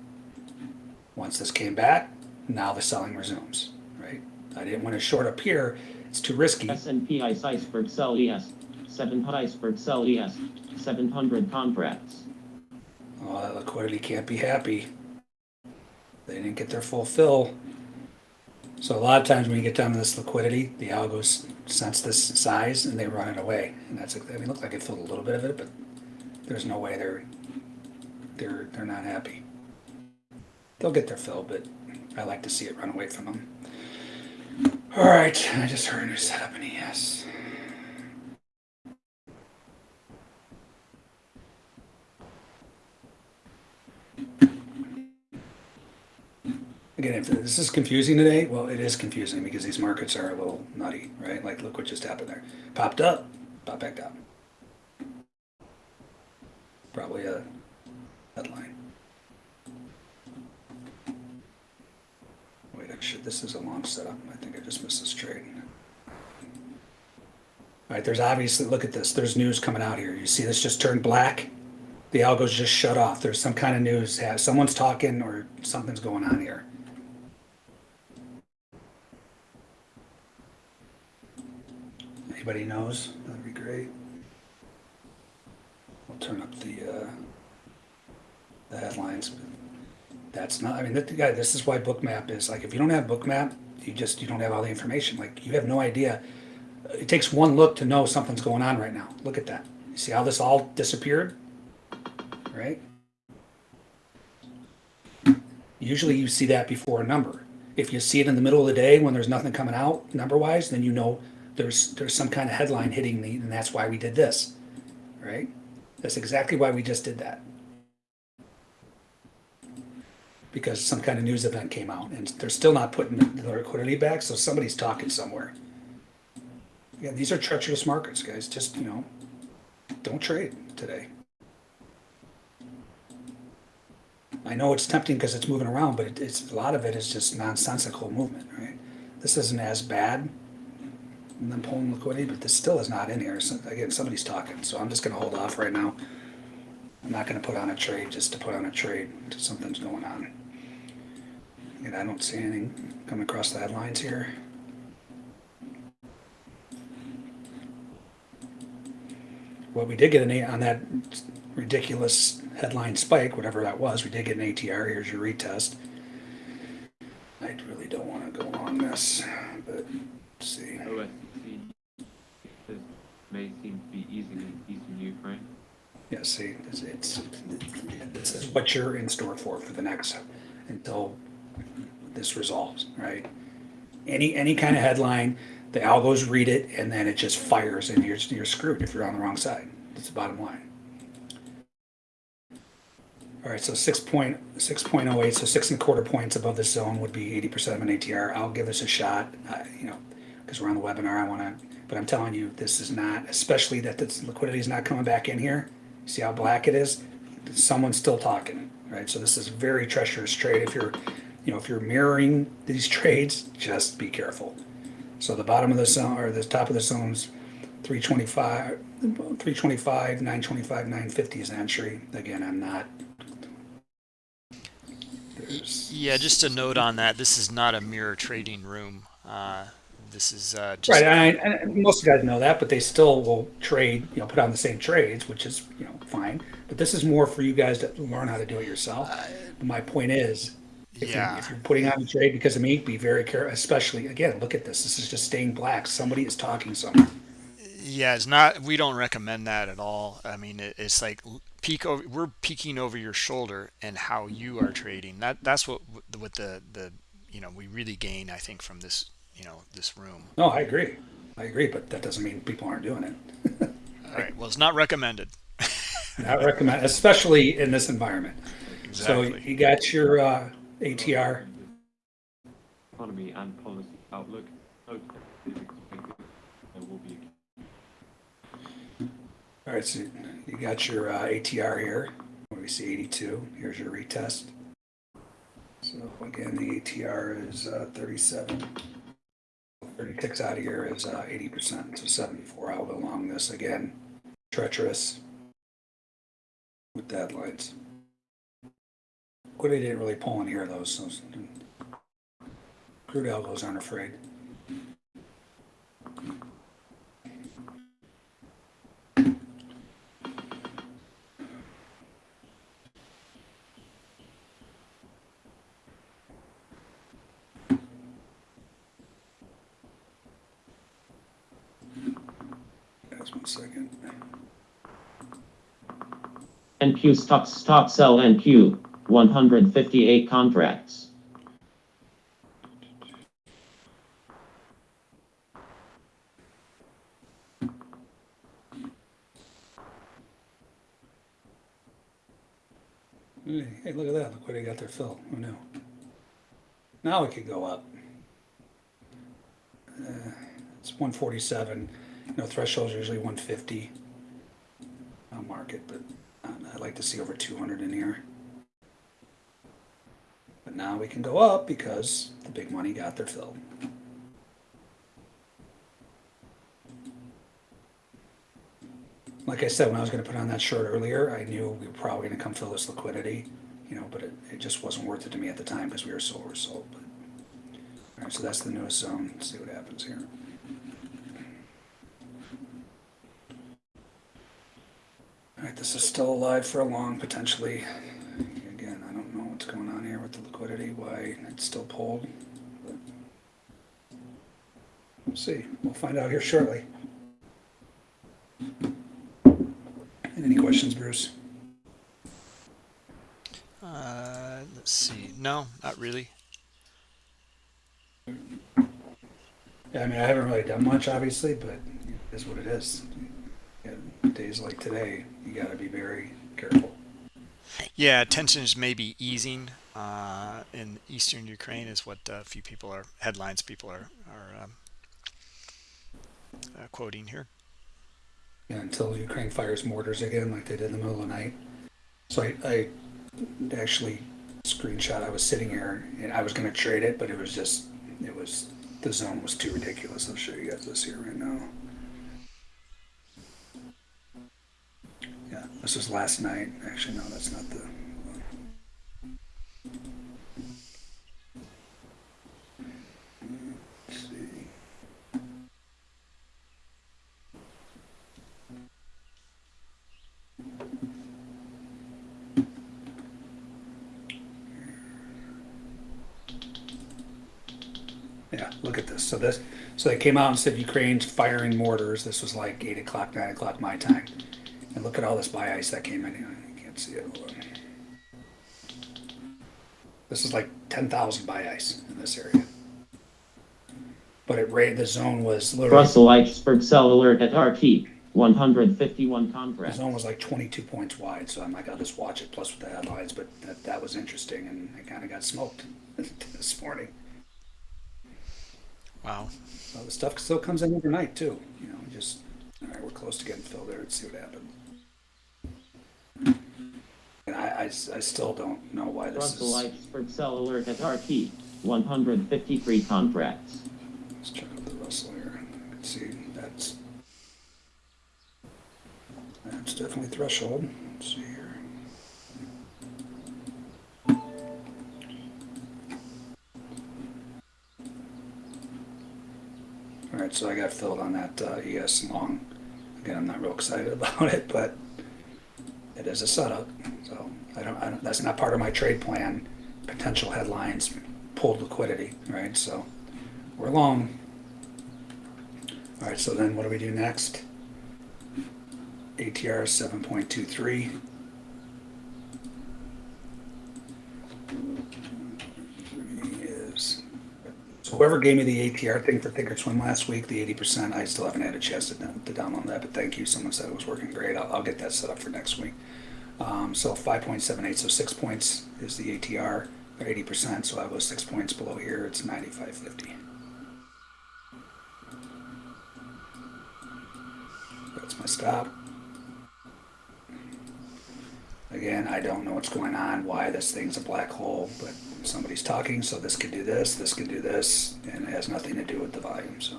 Once this came back, now the selling resumes, right? I didn't want to short up here, it's too risky. S&P ICE iceberg sell ES, 700 iceberg sell ES, 700 contracts. Oh, that liquidity can't be happy. They didn't get their full fill. So a lot of times when you get down to this liquidity, the algos sense this size and they run it away. And that's, I mean, it looked like it filled a little bit of it, but there's no way they're, they're, they're not happy. They'll get their fill, but I like to see it run away from them. All right, I just heard a new setup in ES. Again, if this is confusing today, well, it is confusing because these markets are a little nutty, right? Like, look what just happened there. Popped up, popped back down. Probably a headline. Wait, oh, actually, this is a long setup. I think I just missed this trade. All right, there's obviously, look at this. There's news coming out here. You see this just turned black? The algo's just shut off. There's some kind of news. Someone's talking or something's going on here. Anybody knows? That'd be great. We'll turn up the, uh, the headlines. That's not, I mean, that, guy, this is why Bookmap is, like, if you don't have Bookmap, you just, you don't have all the information. Like, you have no idea. It takes one look to know something's going on right now. Look at that. You see how this all disappeared? Right? Usually you see that before a number. If you see it in the middle of the day when there's nothing coming out number wise, then you know there's there's some kind of headline hitting me, and that's why we did this. Right? That's exactly why we just did that. Because some kind of news event came out, and they're still not putting the liquidity back, so somebody's talking somewhere. Yeah, these are treacherous markets, guys. Just you know, don't trade today. I know it's tempting because it's moving around, but it, it's a lot of it is just nonsensical movement, right? This isn't as bad than pulling liquidity, but this still is not in here. So again, somebody's talking, so I'm just going to hold off right now. I'm not going to put on a trade just to put on a trade. Something's going on. And I don't see anything coming across the headlines here. Well, we did get an eight on that ridiculous headline spike, whatever that was. We did get an ATR. Here's your retest. I really don't want to go on this, but see. May seem to be easing in eastern Ukraine. Yeah, see, it's, it's, this is what you're in store for for the next, until this resolves, right? Any, any kind of headline, the algos read it and then it just fires and you're, you're screwed if you're on the wrong side. That's the bottom line. All right, so six point, six point oh eight, so six and a quarter points above the zone would be eighty percent of an ATR. I'll give this a shot, uh, you know, because we're on the webinar, I wanna, but I'm telling you, this is not, especially that this liquidity is not coming back in here. See how black it is? Someone's still talking, right? So this is a very treacherous trade. If you're, you know, if you're mirroring these trades, just be careful. So the bottom of the zone, or the top of the zone's 325, 325, 925, 950 is entry. Again, I'm not. Yeah, just a note on that. This is not a mirror trading room. Uh, this is uh, just Right, and, I, most guys know that, but they still will trade, you know, put on the same trades, which is, you know, fine. But this is more for you guys to learn how to do it yourself. But my point is, if, Yeah. you're, if you're putting on a trade because of me, be very careful. Especially again, look at this. This is just staying black. Somebody is talking somewhere. yeah. It's not. We don't recommend that at all. I mean, it, it's like peek over. We're peeking over your shoulder and how you are trading. That that's what what the the you know we really gain. I think from this you know this room. No, I agree. I agree, but that doesn't mean people aren't doing it. All right. Well, it's not recommended. not recommend, especially in this environment. Exactly. So you got your uh, ATR. Economy and policy outlook. No is will be All right, so you got your uh, ATR here. We're we see 82. Here's your retest. So again, the ATR is uh, 37. 30 ticks out of here is uh, 80%, so 74 out along this again. Treacherous with deadlines. Liquidity didn't really pull in here though, so crude algos aren't afraid. Just one second. NQ stock stock sell NQ 158 contracts. Hey, look at that. Look where they got their fill. Who knew? Now it could go up. Uh, it's 147. You know, thresholds usually 150 on market, but like to see over 200 in here. But now we can go up because the big money got their fill. Like I said, when I was going to put on that short earlier, I knew we were probably going to come fill this liquidity, you know, but it, it just wasn't worth it to me at the time because we were so oversold. But, all right, so that's the newest zone. Let's see what happens here. All right, this is still alive for a long, potentially. Again, I don't know what's going on here with the liquidity, why it's still pulled. But we'll see. We'll find out here shortly. Any questions, Bruce? Uh, let's see. No, not really. Yeah, I mean, I haven't really done much, obviously, but it is what it is. Yeah, days like today, you got to be very careful. Yeah, tensions may be easing uh, in eastern Ukraine, is what a few people are headlines people are are um, uh, quoting here. Yeah, until Ukraine fires mortars again, like they did in the middle of the night. So I, I actually screenshot. I was sitting here and I was going to trade it, but it was just, it was the zone was too ridiculous. I'll show you guys this here right now. Yeah, this was last night. Actually, no, that's not the. Yeah, look at this. So this, so they came out and said Ukraine's firing mortars. This was like eight o'clock, nine o'clock my time. And look at all this buy ice that came in. You can't see it. This is like ten thousand buy ice in this area. But it rate the zone was literally Russell Iceberg sell alert at RT 151 the contracts. zone was like twenty two points wide. So I'm like, I'll just watch it plus with the headlines. But that, that was interesting, and I kind of got smoked this morning. Wow. Well, the stuff still comes in overnight too. You know, just all right. We're close to getting filled there. Let's see what happens. And I, I I still don't know why this Russell is. Iceberg sell alert at RT 153 contracts. Let's check out the Russell here. Let's see. That's that's definitely threshold. Let's see here. All right, so I got filled on that uh, ES long. Again, I'm not real excited about it, but it is a setup. So I don't, I don't, that's not part of my trade plan. Potential headlines, pulled liquidity, right? So we're long. All right, so then what do we do next? ATR 7.23 so whoever gave me the ATR thing for Thinkorswim last week, the eighty percent, I still haven't had a chance to, to download that, but thank you. Someone said it was working great. I'll, I'll get that set up for next week. Um, so five point seven eight, so six points is the ATR, eighty percent. So I was six points below here. It's ninety five fifty. That's my stop. Again, I don't know what's going on, why this thing's a black hole, but somebody's talking, so this could do this, this could do this, and it has nothing to do with the volume, so.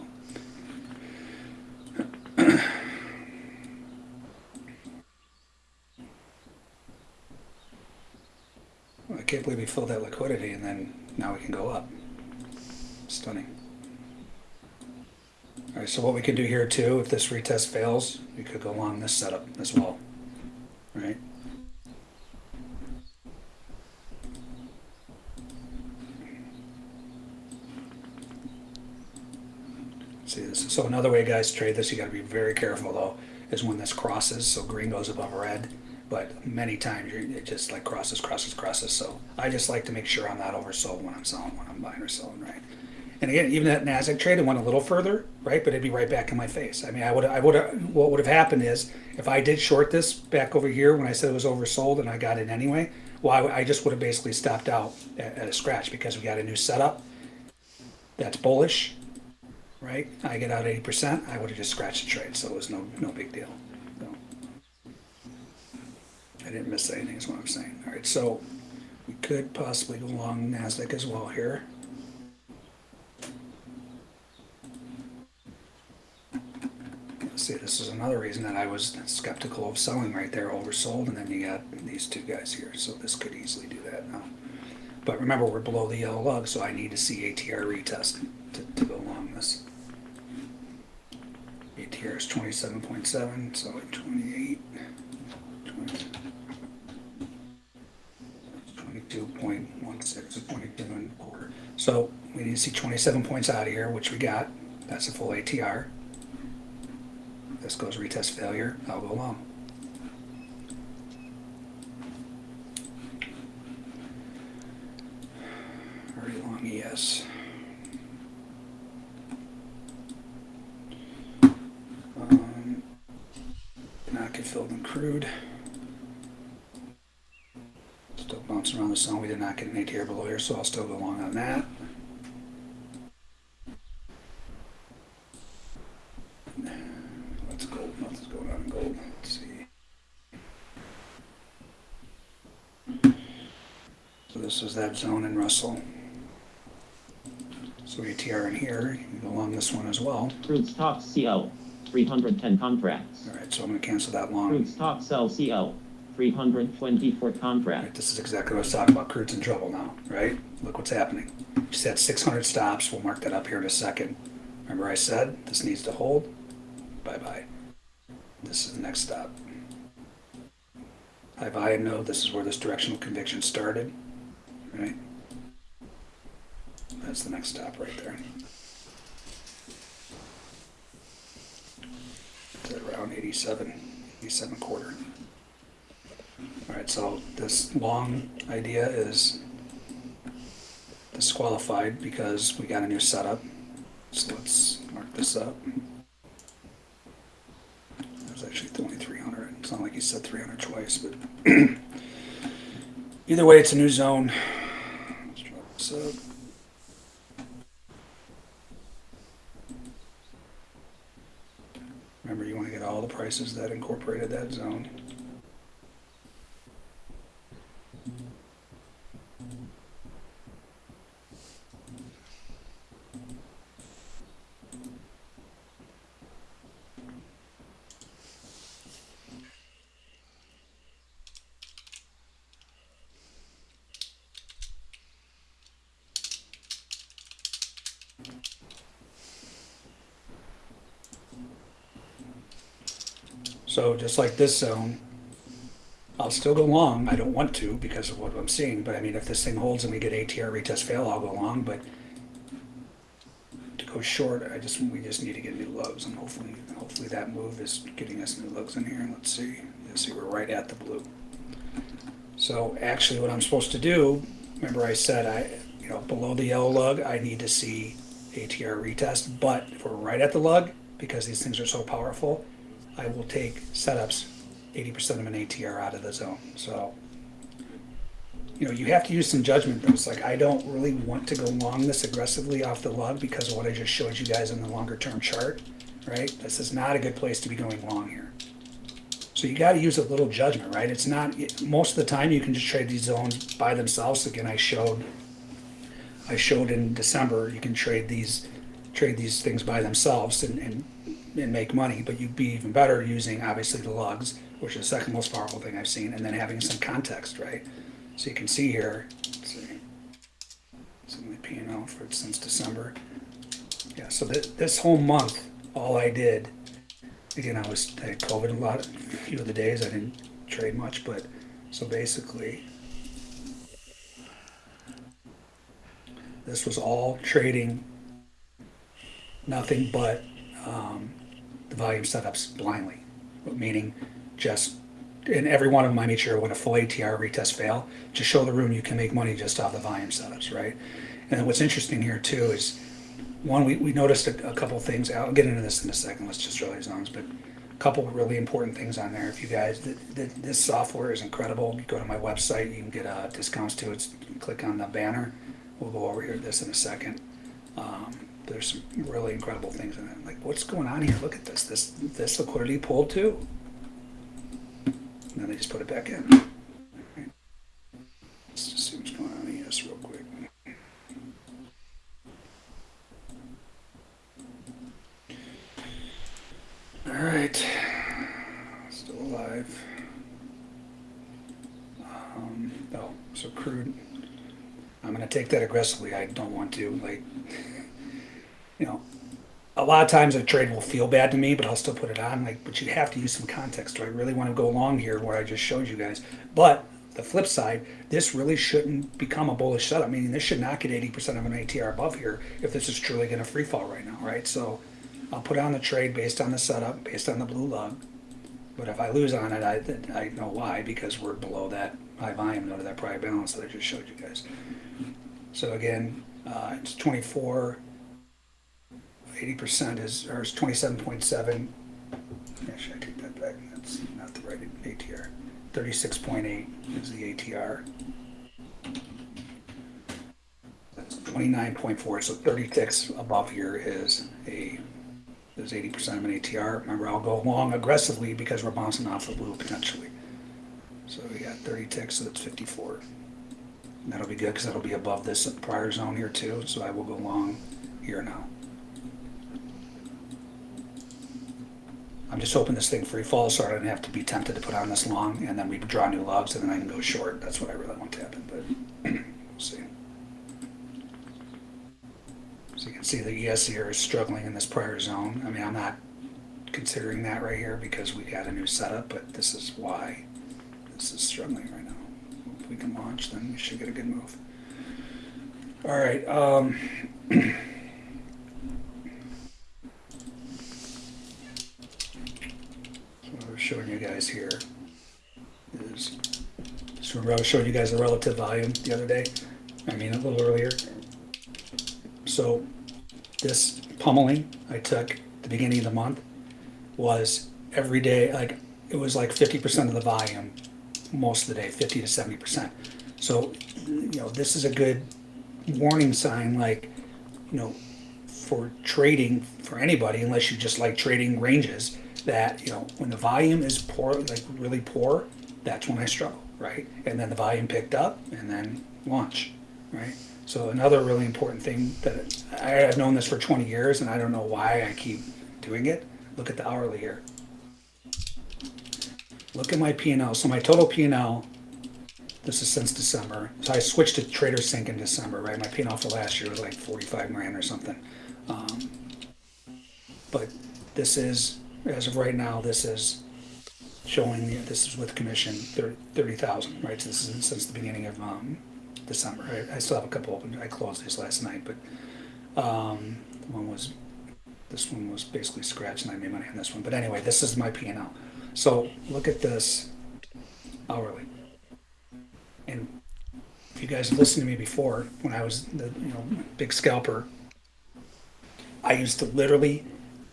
I can't believe we filled that liquidity and then now we can go up. Stunning. All right, so what we can do here too, if this retest fails, we could go along this setup as well, right? See this, so another way guys trade this, you gotta be very careful though, is when this crosses, so green goes above red. But many times it just like crosses, crosses, crosses, so I just like to make sure I'm not oversold when I'm selling, when I'm buying or selling, right? And again, even that Nasdaq trade, it went a little further, right? But it'd be right back in my face. I mean, I would, I would, what would have happened is if I did short this back over here when I said it was oversold and I got in anyway, well, I, I just would have basically stopped out at, at a scratch because we got a new setup that's bullish, right? I get out eighty percent, I would have just scratched the trade, so it was no, no big deal. So, I didn't miss anything, is what I'm saying. All right, so we could possibly go along Nasdaq as well here. See, this is another reason that I was skeptical of selling right there, oversold, and then you got these two guys here, so this could easily do that now. But remember, we're below the yellow lug, so I need to see ATR retest to, to go along this. Point seven, so at 28, 20 22.16, 22 and a quarter. So we need to see twenty-seven points out of here, which we got. That's a full ATR. This goes retest failure, I'll go along. Very long E ES. Um, Not get filled in crude. Still bouncing around the zone. We did not get an below here, so I'll still go along on that. Let's gold. Nothing's going on in gold. Let's see. So this is that zone in Russell. So ATR in here, you can go along this one as well. Crude stock CO, 310 contracts. All right, so I'm gonna cancel that long. Crude stock sell CO, 324 Right, this is exactly what I was talking about. Crude's in trouble now, right? Look what's happening. Just had 600 stops. We'll mark that up here in a second. Remember I said this needs to hold? Bye-bye. This is the next stop. Buy and know this is where this directional conviction started, right? That's the next stop right there. It's at around 87, 87 quarter. All right, so this long idea is disqualified because we got a new setup. So let's mark this up. It was actually only 300. It's not like he said 300 twice, but either way, it's a new zone. Let's drop this up. Remember, you want to get all the prices that incorporated that zone. So just like this zone, I'll still go long. I don't want to because of what I'm seeing, but I mean, if this thing holds and we get ATR retest fail, I'll go long, but to go short, I just, we just need to get new lugs and hopefully, hopefully that move is getting us new lugs in here. Let's see. You see, we're right at the blue. So actually what I'm supposed to do, remember I said I, you know, below the yellow lug, I need to see ATR retest, but if we're right at the lug, because these things are so powerful, I will take setups eighty percent of an ATR out of the zone. So, you know, you have to use some judgment. Though. It's like I don't really want to go long this aggressively off the lug because of what I just showed you guys in the longer term chart. Right? This is not a good place to be going long here. So you got to use a little judgment, right? It's not most of the time you can just trade these zones by themselves. Again, I showed I showed in December you can trade these trade these things by themselves and, and, and make money, but you'd be even better using obviously the lugs, which is the second most powerful thing I've seen, and then having some context, right? So you can see here, let's see, it's my P and L for since December. Yeah, so this, this whole month, all I did, again, I was I had COVID a lot, a few of the days I didn't trade much, but so basically, this was all trading nothing but um, the volume setups blindly, meaning just in every one of them I made sure when a full ATR retest fail, just show the room you can make money just off the volume setups, right? And what's interesting here too is one we, we noticed a, a couple things. I'll get into this in a second. Let's just drill these zones, but a couple really important things on there. If you guys, th- th- this software is incredible. You go to my website, you can get uh, discounts to it. Click on the banner. We'll go over here this in a second. Um, there's some really incredible things in it. Like, what's going on here? Look at this. This this liquidity pulled too. And then they just put it back in. Let's just see what's going on in ES real quick. All right, still alive. Um, oh, so crude. I'm gonna take that aggressively. I don't want to like, you know, a lot of times a trade will feel bad to me, but I'll still put it on. Like, but you have to use some context. Do I really want to go along here where I just showed you guys? But the flip side, this really shouldn't become a bullish setup. Meaning this should not get 80% of an ATR above here if this is truly going to free fall right now, right? So I'll put on the trade based on the setup, based on the blue lug. But if I lose on it, I, I know why because we're below that high volume node of that prior balance that I just showed you guys. So again, uh, it's 24. 80% is, or is 27.7. Actually, I take that back. That's not the right ATR. 36.8 is the ATR. That's 29.4. So 30 ticks above here is a is 80% of an ATR. Remember, I'll go long aggressively because we're bouncing off the blue potentially. So we got 30 ticks, so that's 54. And that'll be good because that'll be above this prior zone here too. So I will go long here now. I'm just hoping this thing free falls so I don't have to be tempted to put on this long and then we draw new logs and then I can go short. That's what I really want to happen, but we'll see. So you can see the ES here is struggling in this prior zone. I mean, I'm not considering that right here because we got a new setup, but this is why this is struggling right now. If we can launch, then we should get a good move. All right. Um, what I was showing you guys here is, so I was showing you guys the relative volume the other day. I mean, a little earlier. So this pummeling I took the beginning of the month was every day, like, it was like 50% of the volume most of the day, 50 to 70%. So, you know, this is a good warning sign, like, you know, for trading for anybody, unless you just like trading ranges, that, you know, when the volume is poor, like really poor, that's when I struggle, right? And then the volume picked up and then launch, right? So another really important thing that I have known this for 20 years and I don't know why I keep doing it. Look at the hourly here. Look at my P&L. So my total P&L, this is since December. So I switched to TraderSync in December, right? My P&L for last year was like 45 grand or something. Um, but this is, as of right now, this is showing, the- this is with commission, 30 30,000, right? So this is since the beginning of um, December. I, I still have a couple open. I closed these last night, but um, one was, this one was basically scratched and I made money on this one. But anyway, this is my P&L. So look at this hourly. And if you guys listened to me before, when I was the you know big scalper, I used to literally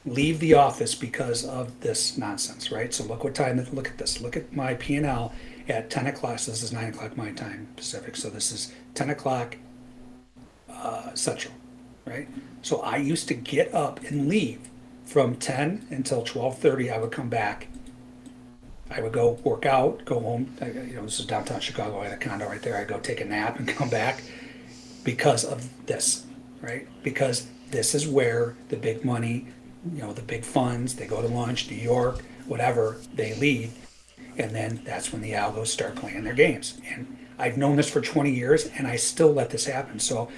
leave the office because of this nonsense, right? So look what time. Look at this. Look at my P and L at ten o'clock. So this is nine o'clock my time Pacific. So this is ten o'clock uh, Central, right? So I used to get up and leave from ten until twelve thirty. I would come back I would go work out, go home. I, you know, this is downtown Chicago. I had a condo right there. I'd go take a nap and come back because of this, right? Because this is where the big money, you know, the big funds, they go to lunch, New York, whatever, they lead. And then that's when the algos start playing their games. And I've known this for 20 years and I still let this happen. So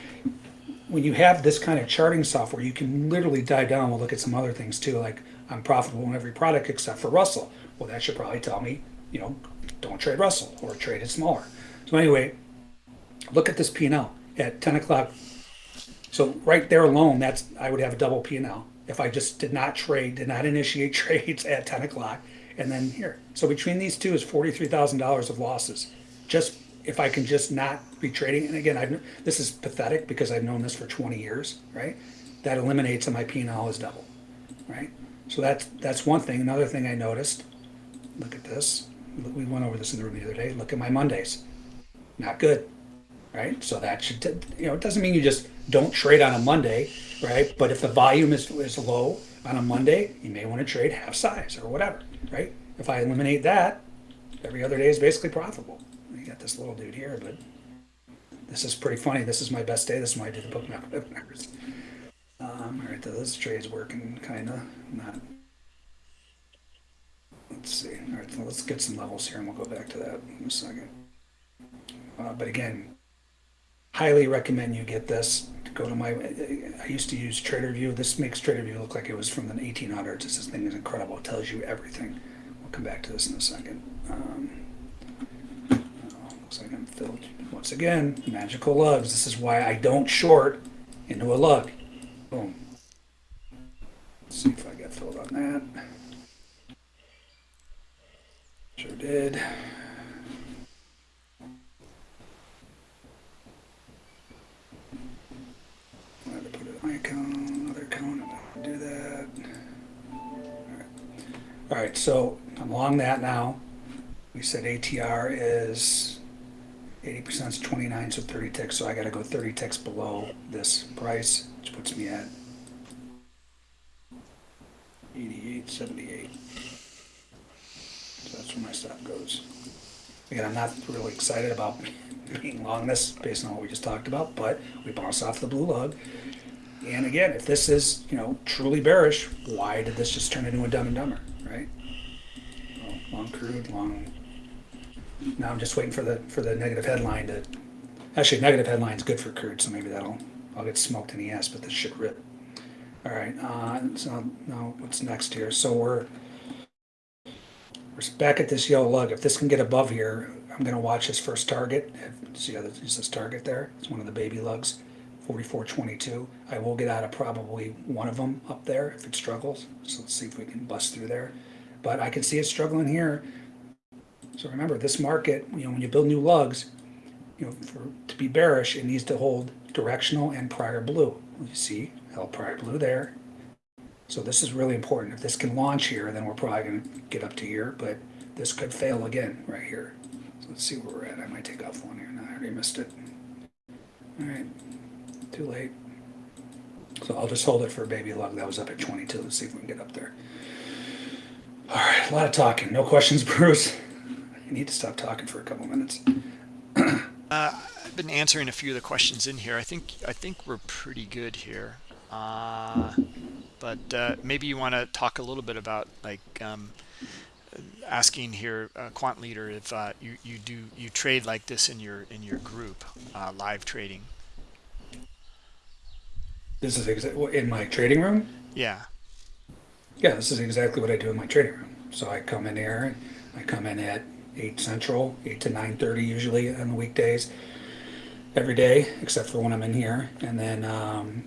when you have this kind of charting software, you can literally dive down. We'll look at some other things too, like I'm profitable in every product except for Russell. Well, that should probably tell me, you know, don't trade Russell or trade it smaller. So anyway, look at this P&L at 10 o'clock. So right there alone, that's I would have a double P&L if I just did not trade, did not initiate trades at 10 o'clock, and then here. So between these two is $43,000 of losses. Just if I can just not be trading, and again, I've, this is pathetic because I've known this for 20 years, right? That eliminates that my P&L is double, right? So that's that's one thing. Another thing I noticed. Look at this. We went over this in the room the other day. Look at my Mondays. Not good, right? So that should you know it doesn't mean you just don't trade on a Monday, right? But if the volume is is low on a Monday, you may want to trade half size or whatever, right? If I eliminate that, every other day is basically profitable. You got this little dude here, but this is pretty funny. This is my best day. This is why I do the book numbers. Um, all right, this trade's working kind of not. Let's see. All right, so let's get some levels here, and we'll go back to that in a second. Uh, but again, highly recommend you get this. Go to my. I used to use TraderView. This makes TraderView look like it was from the 1800s. This thing is incredible. It tells you everything. We'll come back to this in a second. Um, oh, looks like I'm filled once again. Magical lugs. This is why I don't short into a lug. Boom. Let's see if I got filled on that. Sure did. To an icon, another icon, do that. Alright. Alright, so I'm along that now. We said ATR is 80% is 29, so 30 ticks, so I gotta go 30 ticks below this price, which puts me at 88.78. So that's where my stop goes. Again, I'm not really excited about being long this based on what we just talked about, but we bounce off the blue lug. And again, if this is, you know, truly bearish, why did this just turn into a dumb and dumber, right? Well, long crude, long now I'm just waiting for the for the negative headline to. Actually, negative headline's good for crude, so maybe that'll I'll get smoked in the ass, but this should rip. All right. Uh, so now what's next here? So we're we're back at this yellow lug. If this can get above here, I'm gonna watch this first target. See how this is this target there? It's one of the baby lugs. 44.22. I will get out of probably one of them up there if it struggles. So let's see if we can bust through there. But I can see it struggling here. So remember, this market, you know, when you build new lugs, you know, for to be bearish, it needs to hold directional and prior blue. You see, held prior blue there. So this is really important. If this can launch here, then we're probably going to get up to here, but this could fail again right here. So let's see where we're at. I might take off one here. No, I already missed it. All right, too late. So I'll just hold it for baby lug. That was up at 22. Let's see if we can get up there. All right, a lot of talking. No questions, Bruce? You need to stop talking for a couple minutes. Uh, I've been answering a few of the questions in here. I think I think we're pretty good here. Uh, but uh, maybe you want to talk a little bit about like um, asking here, uh, Quant Leader, if uh, you you do you trade like this in your in your group, uh, live trading. This is exa- in my trading room. Yeah. Yeah, this is exactly what I do in my trading room. So I come in here, I come in at eight central, eight to nine thirty usually on the weekdays, every day except for when I'm in here, and then um,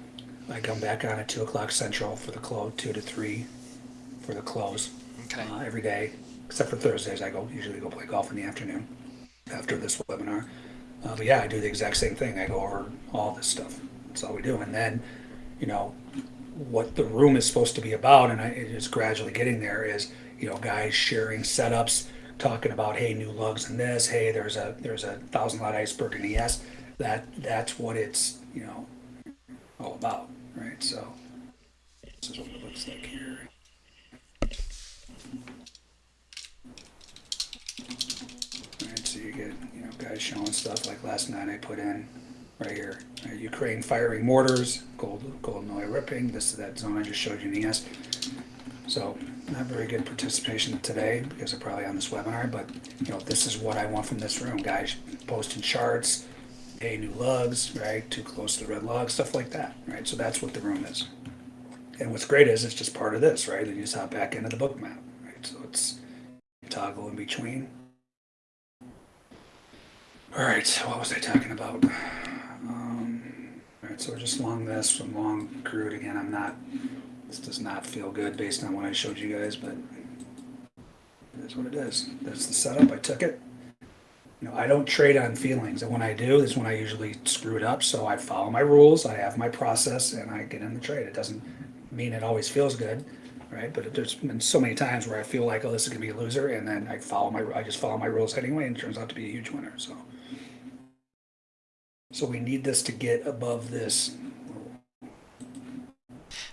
I come back on at two o'clock central for the close, two to three for the close Okay. uh, every day, except for Thursdays. I go usually go play golf in the afternoon after this webinar. Uh, but yeah, I do the exact same thing. I go over all this stuff. That's all we do, and then you know what the room is supposed to be about, and I, it is gradually getting there. Is you know guys sharing setups, talking about hey new lugs and this, hey there's a there's a thousand lot iceberg in ES. That that's what it's you know all about, right? So this is what it looks like here. All right, so you get, you know, guys showing stuff like last night I put in right here. uh, Ukraine firing mortars, gold, golden oil ripping, this, is that zone I just showed you in the ES. So not very good participation today because I'm probably on this webinar, but you know, this is what I want from this room, guys posting charts, a new lugs, right? Too close to the red log, stuff like that, right? So that's what the room is. And what's great is it's just part of this, right? Then you just hop back into the Bookmap, right? So it's toggle in between. All right, so what was I talking about? So we're just long this, from long crude again. I'm not. This does not feel good based on what I showed you guys, but it is what it is. That's the setup. I took it. You know, I don't trade on feelings, and when I do, is when I usually screw it up. So I follow my rules, I have my process, and I get in the trade. It doesn't mean it always feels good, right? But there's been so many times where I feel like, oh, this is gonna be a loser, and then I follow my, I just follow my rules anyway, and it turns out to be a huge winner. So, so we need this to get above this.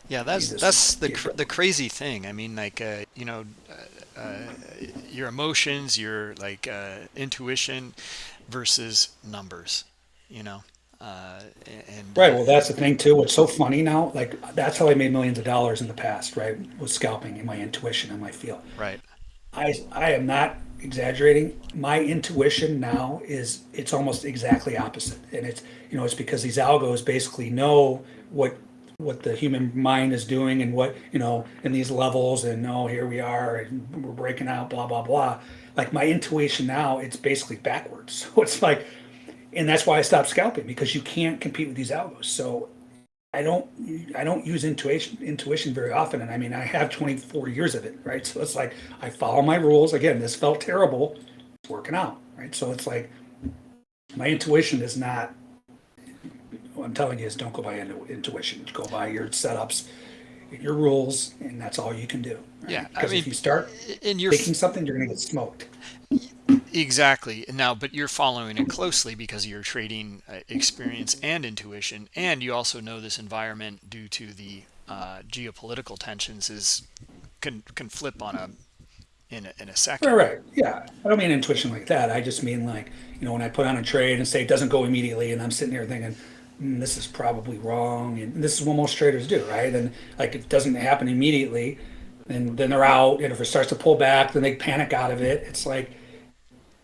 Yeah, that's that's the cr- the crazy thing. I mean, like uh, you know, uh, uh, your emotions, your like uh, intuition versus numbers. You know, uh, and Right. Well, that's the thing too. What's so funny now, like that's how I made millions of dollars in the past, right? Was scalping and my intuition and my feel. right. I I am not exaggerating. My intuition now is it's almost exactly opposite, and it's you know it's because these algos basically know what what the human mind is doing and what you know in these levels and no here we are and we're breaking out blah blah blah. Like my intuition now, it's basically backwards. So it's like, and that's why I stopped scalping because you can't compete with these algos. So I don't I don't use intuition intuition very often, and I mean I have 24 years of it, right? So it's like I follow my rules. Again, this felt terrible. It's working out, right? So it's like my intuition is not. What I'm telling you is don't go by intuition. Go by your setups, your rules, and that's all you can do. right? Yeah, I because mean, if you start And you're thinking something, you're gonna get smoked. Exactly. Now, but you're following it closely because of your trading uh, experience and intuition, and you also know this environment due to the uh, geopolitical tensions is can can flip on a in a, in a second. Right, right. Yeah. I don't mean intuition like that. I just mean like, you know, when I put on a trade and say it doesn't go immediately and I'm sitting here thinking, mm, this is probably wrong. And this is what most traders do, right? And like it doesn't happen immediately. And then they're out. And if it starts to pull back, then they panic out of it. It's like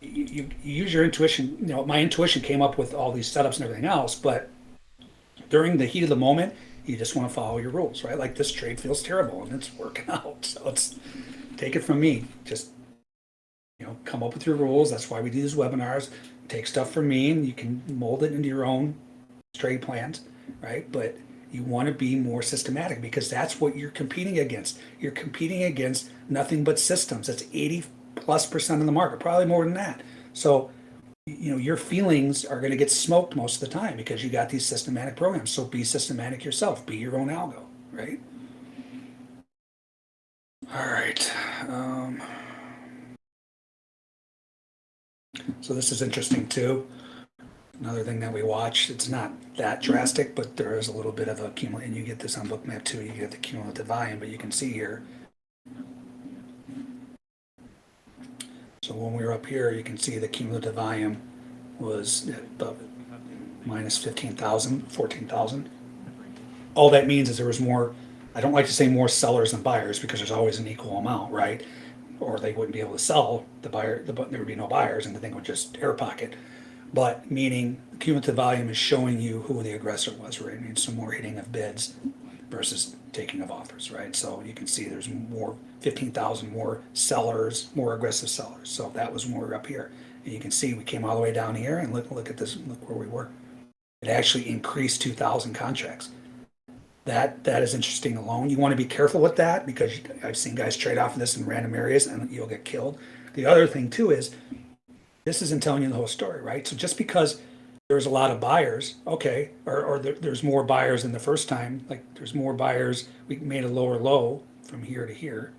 you, you, use your intuition. You know, my intuition came up with all these setups and everything else. But during the heat of the moment, you just want to follow your rules, right? Like this trade feels terrible and it's working out. So it's, take it from me. Just you know, come up with your rules. That's why we do these webinars. Take stuff from me, and you can mold it into your own trade plans, right? But you want to be more systematic because that's what you're competing against. You're competing against nothing but systems. That's 80 plus percent of the market, probably more than that. So, you know, your feelings are going to get smoked most of the time because you got these systematic programs. So be systematic yourself. Be your own algo, right? All right. Um, so this is interesting too. Another thing that we watch, it's not that drastic, but there is a little bit of a cumulative, and you get this on Bookmap too, you get the cumulative volume, but you can see here. So when we were up here, you can see the cumulative volume was about minus 15,000, 14,000. All that means is there was more, I don't like to say more sellers than buyers because there's always an equal amount, right? Or they wouldn't be able to sell the buyer, the, there would be no buyers and the thing would just air pocket. But meaning cumulative volume is showing you who the aggressor was, right? I mean, some more hitting of bids versus taking of offers, right? So you can see there's more, 15,000 more sellers, more aggressive sellers. So that was when we were up here. And you can see we came all the way down here and look, look at this, look where we were. It actually increased 2,000 contracts. That that is interesting alone. You want to be careful with that because I've seen guys trade off of this in random areas and you'll get killed. The other thing too is this isn't telling you the whole story, right? So just because there's a lot of buyers, okay, or, or there, there's more buyers than the first time, like there's more buyers, we made a lower low from here to here,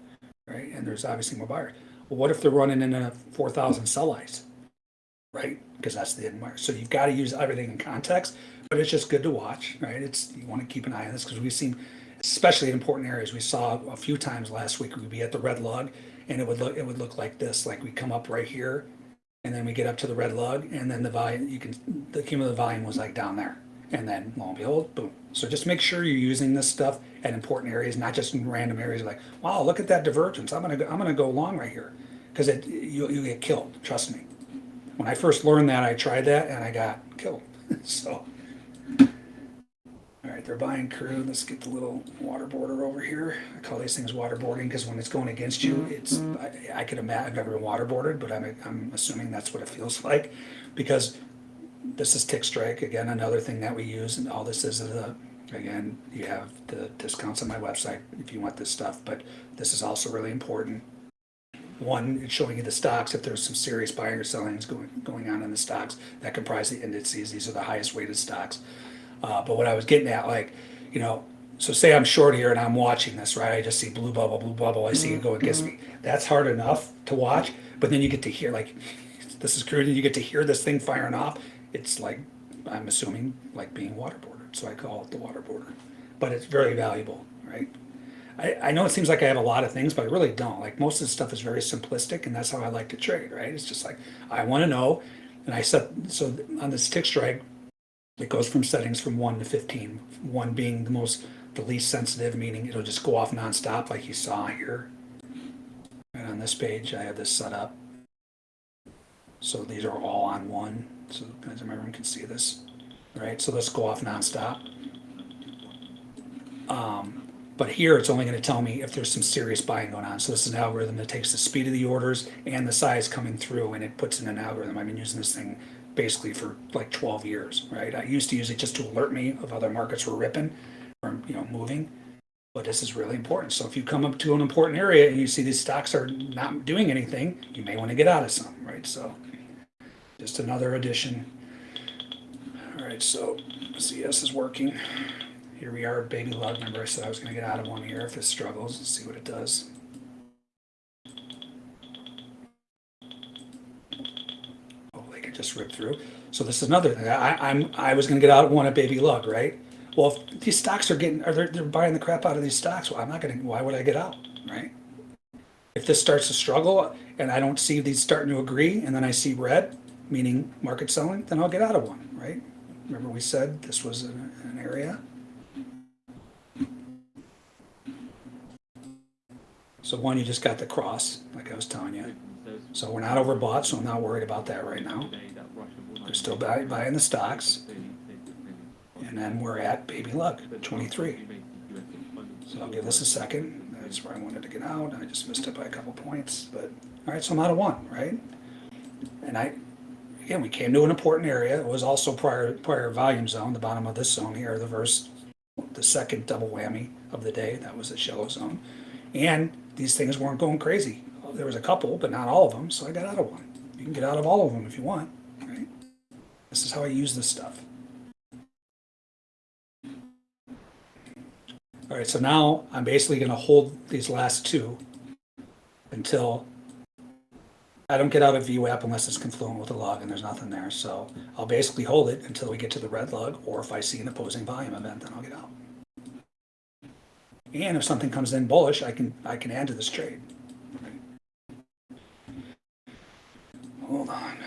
right? And there's obviously more buyers. Well, what if they're running in a 4,000 sell ice, right? Because that's the end market. So you've got to use everything in context, but it's just good to watch, right? It's you want to keep an eye on this because we've seen, especially in important areas, we saw a few times last week we'd be at the red log and it would look it would look like this, like we come up right here And then we get up to the red lug, and then the volume, you can, the cumulative volume was like down there. And then lo and behold, boom. So just make sure you're using this stuff at important areas, not just in random areas like, wow, look at that divergence. I'm gonna go, I'm gonna go long right here. Cause it, you, you get killed, trust me. When I first learned that, I tried that and I got killed. so. All right, they're buying crude. Let's get the little water border over here. I call these things waterboarding because when it's going against you, mm-hmm. it's I, I could imagine I've never been waterboarded, but I'm I'm assuming that's what it feels like because this is TickStrike again, another thing that we use, and all this is a again you have the discounts on my website if you want this stuff, but this is also really important. One, it's showing you the stocks if there's some serious buying or selling is going going on in the stocks that comprise the indices. These are the highest weighted stocks. Uh, but what I was getting at, like, you know, so say I'm short here and I'm watching this, right? I just see blue bubble, blue bubble. I see it go against me. That's hard enough to watch. But then you get to hear, like, this is crude, and you get to hear this thing firing off. It's like, I'm assuming, like being waterboarded. So I call it the waterboarder. But it's very valuable, right? I, I know it seems like I have a lot of things, but I really don't. Like most of the stuff is very simplistic, and that's how I like to trade, right? It's just like I want to know, and I set so on this TickStrike, it goes from settings from one to fifteen. One being the most, the least sensitive, meaning it'll just go off nonstop, like you saw here. And on this page, I have this set up. So these are all on one, so guys, everyone can see this, right? So let's go off nonstop. Um, but here it's only going to tell me if there's some serious buying going on. So this is an algorithm that takes the speed of the orders and the size coming through and it puts in an algorithm. I've been using this thing basically for like 12 years, right? I used to use it just to alert me of other markets were ripping or, you know, moving. But this is really important. So if you come up to an important area and you see these stocks are not doing anything, you may want to get out of some, right? So just another addition. All right, so CS is working. Here we are, baby lug. Remember I said I was going to get out of one here if it struggles. Let's see what it does. Could just rip through. So this is another thing. I, I'm I was going to get out one at baby lug, right? Well, if these stocks are getting, are they, they're buying the crap out of these stocks. Well, I'm not going to. Why would I get out, right? If this starts to struggle and I don't see these starting to agree, and then I see red, meaning market selling, then I'll get out of one, right? Remember we said this was an, an area. So one, you just got the cross, like I was telling you. So we're not overbought, so I'm not worried about that right now. They're still buy- buying the stocks, and then we're at baby luck, twenty-three. So I'll give this a second. That's where I wanted to get out. I just missed it by a couple points, but, all right, so I'm out of one, right? And I, again, we came to an important area. It was also prior, prior volume zone, the bottom of this zone here, the verse, the second double whammy of the day. That was the shallow zone. And these things weren't going crazy. There was a couple, but not all of them, so I got out of one. You can get out of all of them if you want, right? This is how I use this stuff. All right, so now I'm basically gonna hold these last two until I don't get out of VWAP unless it's confluent with a log and there's nothing there. So I'll basically hold it until we get to the red lug, or if I see an opposing volume event, then I'll get out. And if something comes in bullish, I can, I can add to this trade. Hold on.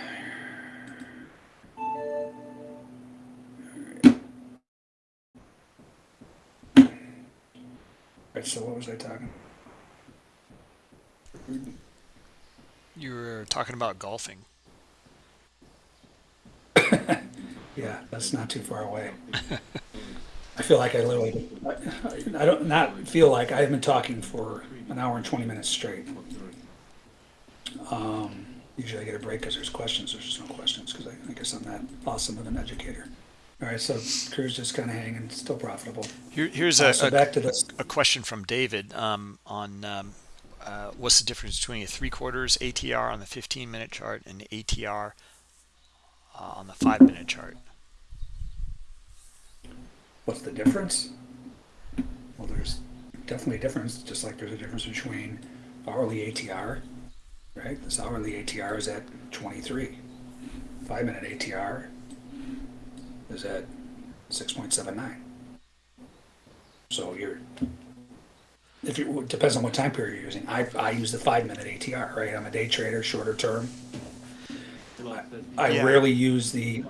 Right, so what was I talking? You were talking about golfing. Yeah, that's not too far away. I feel like I literally, I, I don't, not feel like, I've been talking for an hour and twenty minutes straight. Um, usually I get a break because there's questions, there's just no questions, because I, I guess I'm that awesome of an educator. All right, so crew's just kind of hanging, still profitable. Here, here's Uh, a, So back to this, a question from David um, on um, uh, what's the difference between a three quarters ATR on the 15 minute chart and ATR uh, on the five minute chart. what's the difference? Well, there's definitely a difference, just like there's a difference between hourly ATR, right? This hourly ATR is at twenty-three. Five-minute ATR is at six point seven nine. So you're, if you, it depends on what time period you're using. I, I use the five-minute ATR, right? I'm a day trader, shorter term. 30 I Yeah. rarely use the.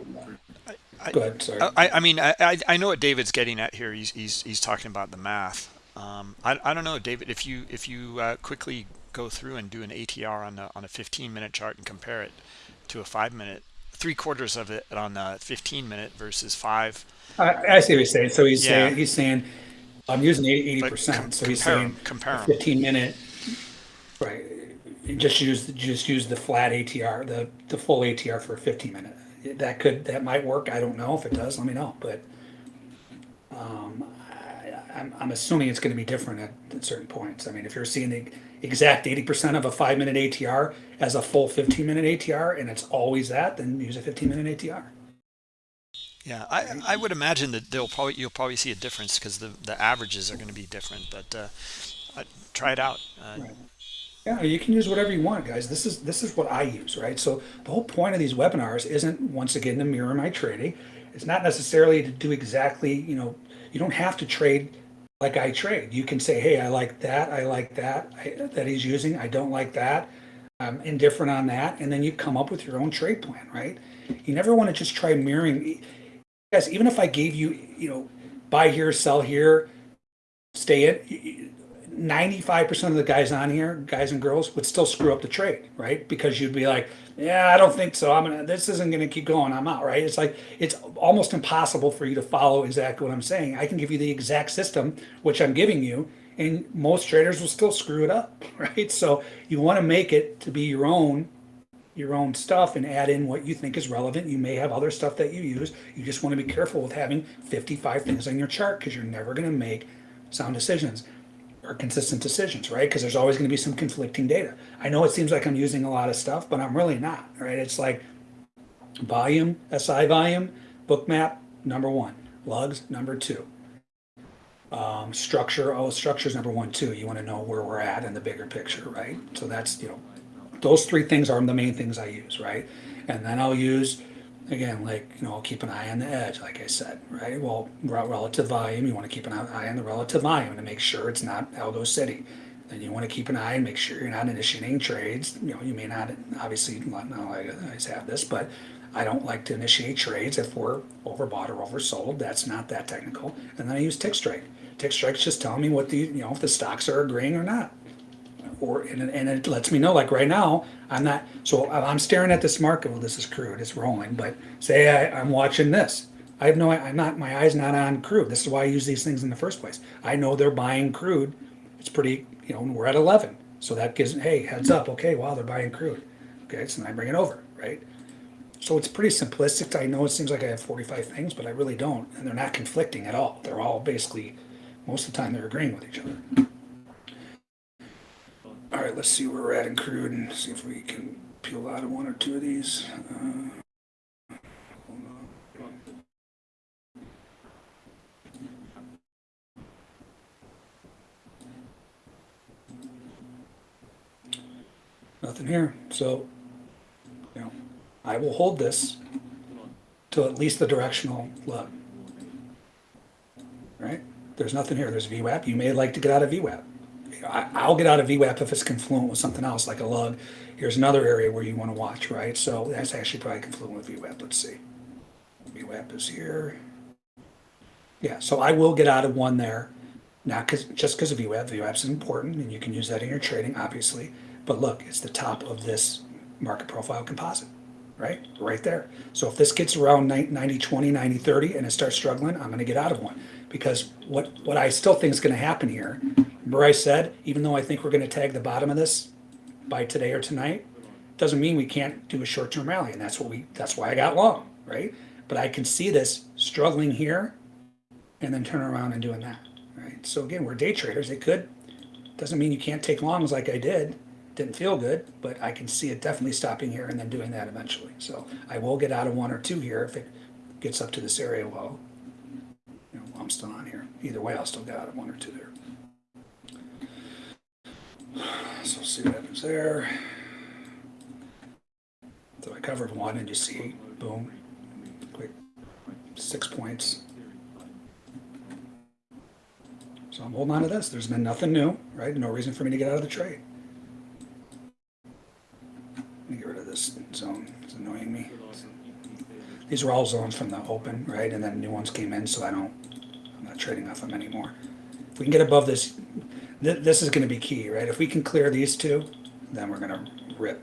I- Go ahead. Sorry. I, I mean, I, I I know what David's getting at here. He's he's, he's talking about the math. Um, I, I don't know, David. If you if you uh, quickly go through and do an ATR on a on a 15 minute chart and compare it to a five minute, three quarters of it on a 15 minute versus five. I, I see what he's saying. So he's Yeah. saying he's saying I'm using eighty But percent. com- So he's saying compare 'em. fifteen minute. Right. Just use just use the flat ATR, the the full ATR for a fifteen minute. That could that might work. I don't know if it does. Let me know. But um, I'm I'm assuming it's going to be different at, at certain points. I mean, if you're seeing the exact eighty percent of a five minute ATR as a full fifteen minute ATR, and it's always that, then use a fifteen minute ATR. Yeah, I, I would imagine that they'll probably you'll probably see a difference because the the averages are going to be different. But uh, try it out. Uh, Right. Yeah, you can use whatever you want, guys. This is this is what I use, right? So the whole point of these webinars isn't once again to mirror my trading. It's not necessarily to do exactly, you know, you don't have to trade like I trade. You can say, hey, I like that, I like that I, that he's using. I don't like that. I'm indifferent on that, and then you come up with your own trade plan, right? You never want to just try mirroring. Yes, even if I gave you, you know, buy here, sell here, stay in. 95% of the guys on here, guys and girls, would still screw up the trade, right? Because you'd be like, yeah, I don't think so. I'm gonna, this isn't gonna keep going. I'm out, right? It's like, it's almost impossible for you to follow exactly what I'm saying. I can give you the exact system, which I'm giving you, and most traders will still screw it up, right? So you wanna make it to be your own, your own stuff and add in what you think is relevant. You may have other stuff that you use. You just wanna be careful with having 55 things on your chart because you're never gonna make sound decisions or consistent decisions, right? Because there's always going to be some conflicting data. I know it seems like I'm using a lot of stuff, but I'm really not, right? It's like volume, SI volume, Bookmap, number one, lugs, number two. Um, structure, oh, structure's number one, too. You want to know where we're at in the bigger picture, right? So that's, you know, those three things are the main things I use, right? And then I'll use, again, like, you know, keep an eye on the edge, like I said, right? Well, relative volume, you want to keep an eye on the relative volume to make sure it's not Algo City. Then you want to keep an eye and make sure you're not initiating trades. You know, you may not, obviously, not always have this, but I don't like to initiate trades if we're overbought or oversold. That's not that technical. And then I use TickStrike. Tick strike's just telling me what the, you know, if the stocks are agreeing or not or and, it- and it lets me know like right now i'm not so i'm staring at this market well this is crude it's rolling but say I, i'm watching this. I have no i'm not my eyes not on crude. This is why i use these things in the first place. I know they're buying crude. It's pretty you know we're at 11 so that gives hey heads up. Okay wow they're buying crude. Okay so then i bring it over right? So it's pretty simplistic. I know it seems like i have 45 things but i really don't. And they're not conflicting at all. They're all basically most of the time they're agreeing with each other all right, let's see where we're at in crude and see if we can peel out of one or two of these. Uh. Nothing here. So, you know, I will hold this to at least the directional look. Right? There's nothing here. There's VWAP. You may like to get out of VWAP. I, I'll get out of VWAP if it's confluent with something else, like a lug. Here's another area where you want to watch, right? So that's actually probably confluent with VWAP. Let's see. VWAP is here. Yeah, so I will get out of one there, not because just because of VWAP. VWAP is important, and you can use that in your trading, obviously. But look, it's the top of this market profile composite, right? Right there. So if this gets around 90, 20, 90, 30, and it starts struggling, I'm going to get out of one because what what I still think is going to happen here. Remember I said, even though I think we're going to tag the bottom of this by today or tonight, doesn't mean we can't do a short-term rally, and that's what we that's why I got long, right? But I can see this struggling here, and then turn around and doing that, right? So again, we're day traders. It could doesn't mean you can't take longs like I did. Didn't feel good, but I can see it definitely stopping here and then doing that eventually. So I will get out of one or two here if it gets up to this area. Well, you know, I'm still on here. Either way, I'll still get out of one or two there. So see what happens there. So I covered one and you see, boom, quick, six points. So I'm holding on to this. There's been nothing new, right? No reason for me to get out of the trade. Let me get rid of this zone. It's annoying me. These are all zones from the open, right? And then new ones came in, so I don't, I'm not trading off them anymore. If we can get above this, th- this is gonna be key, right? If we can clear these two, then we're gonna rip.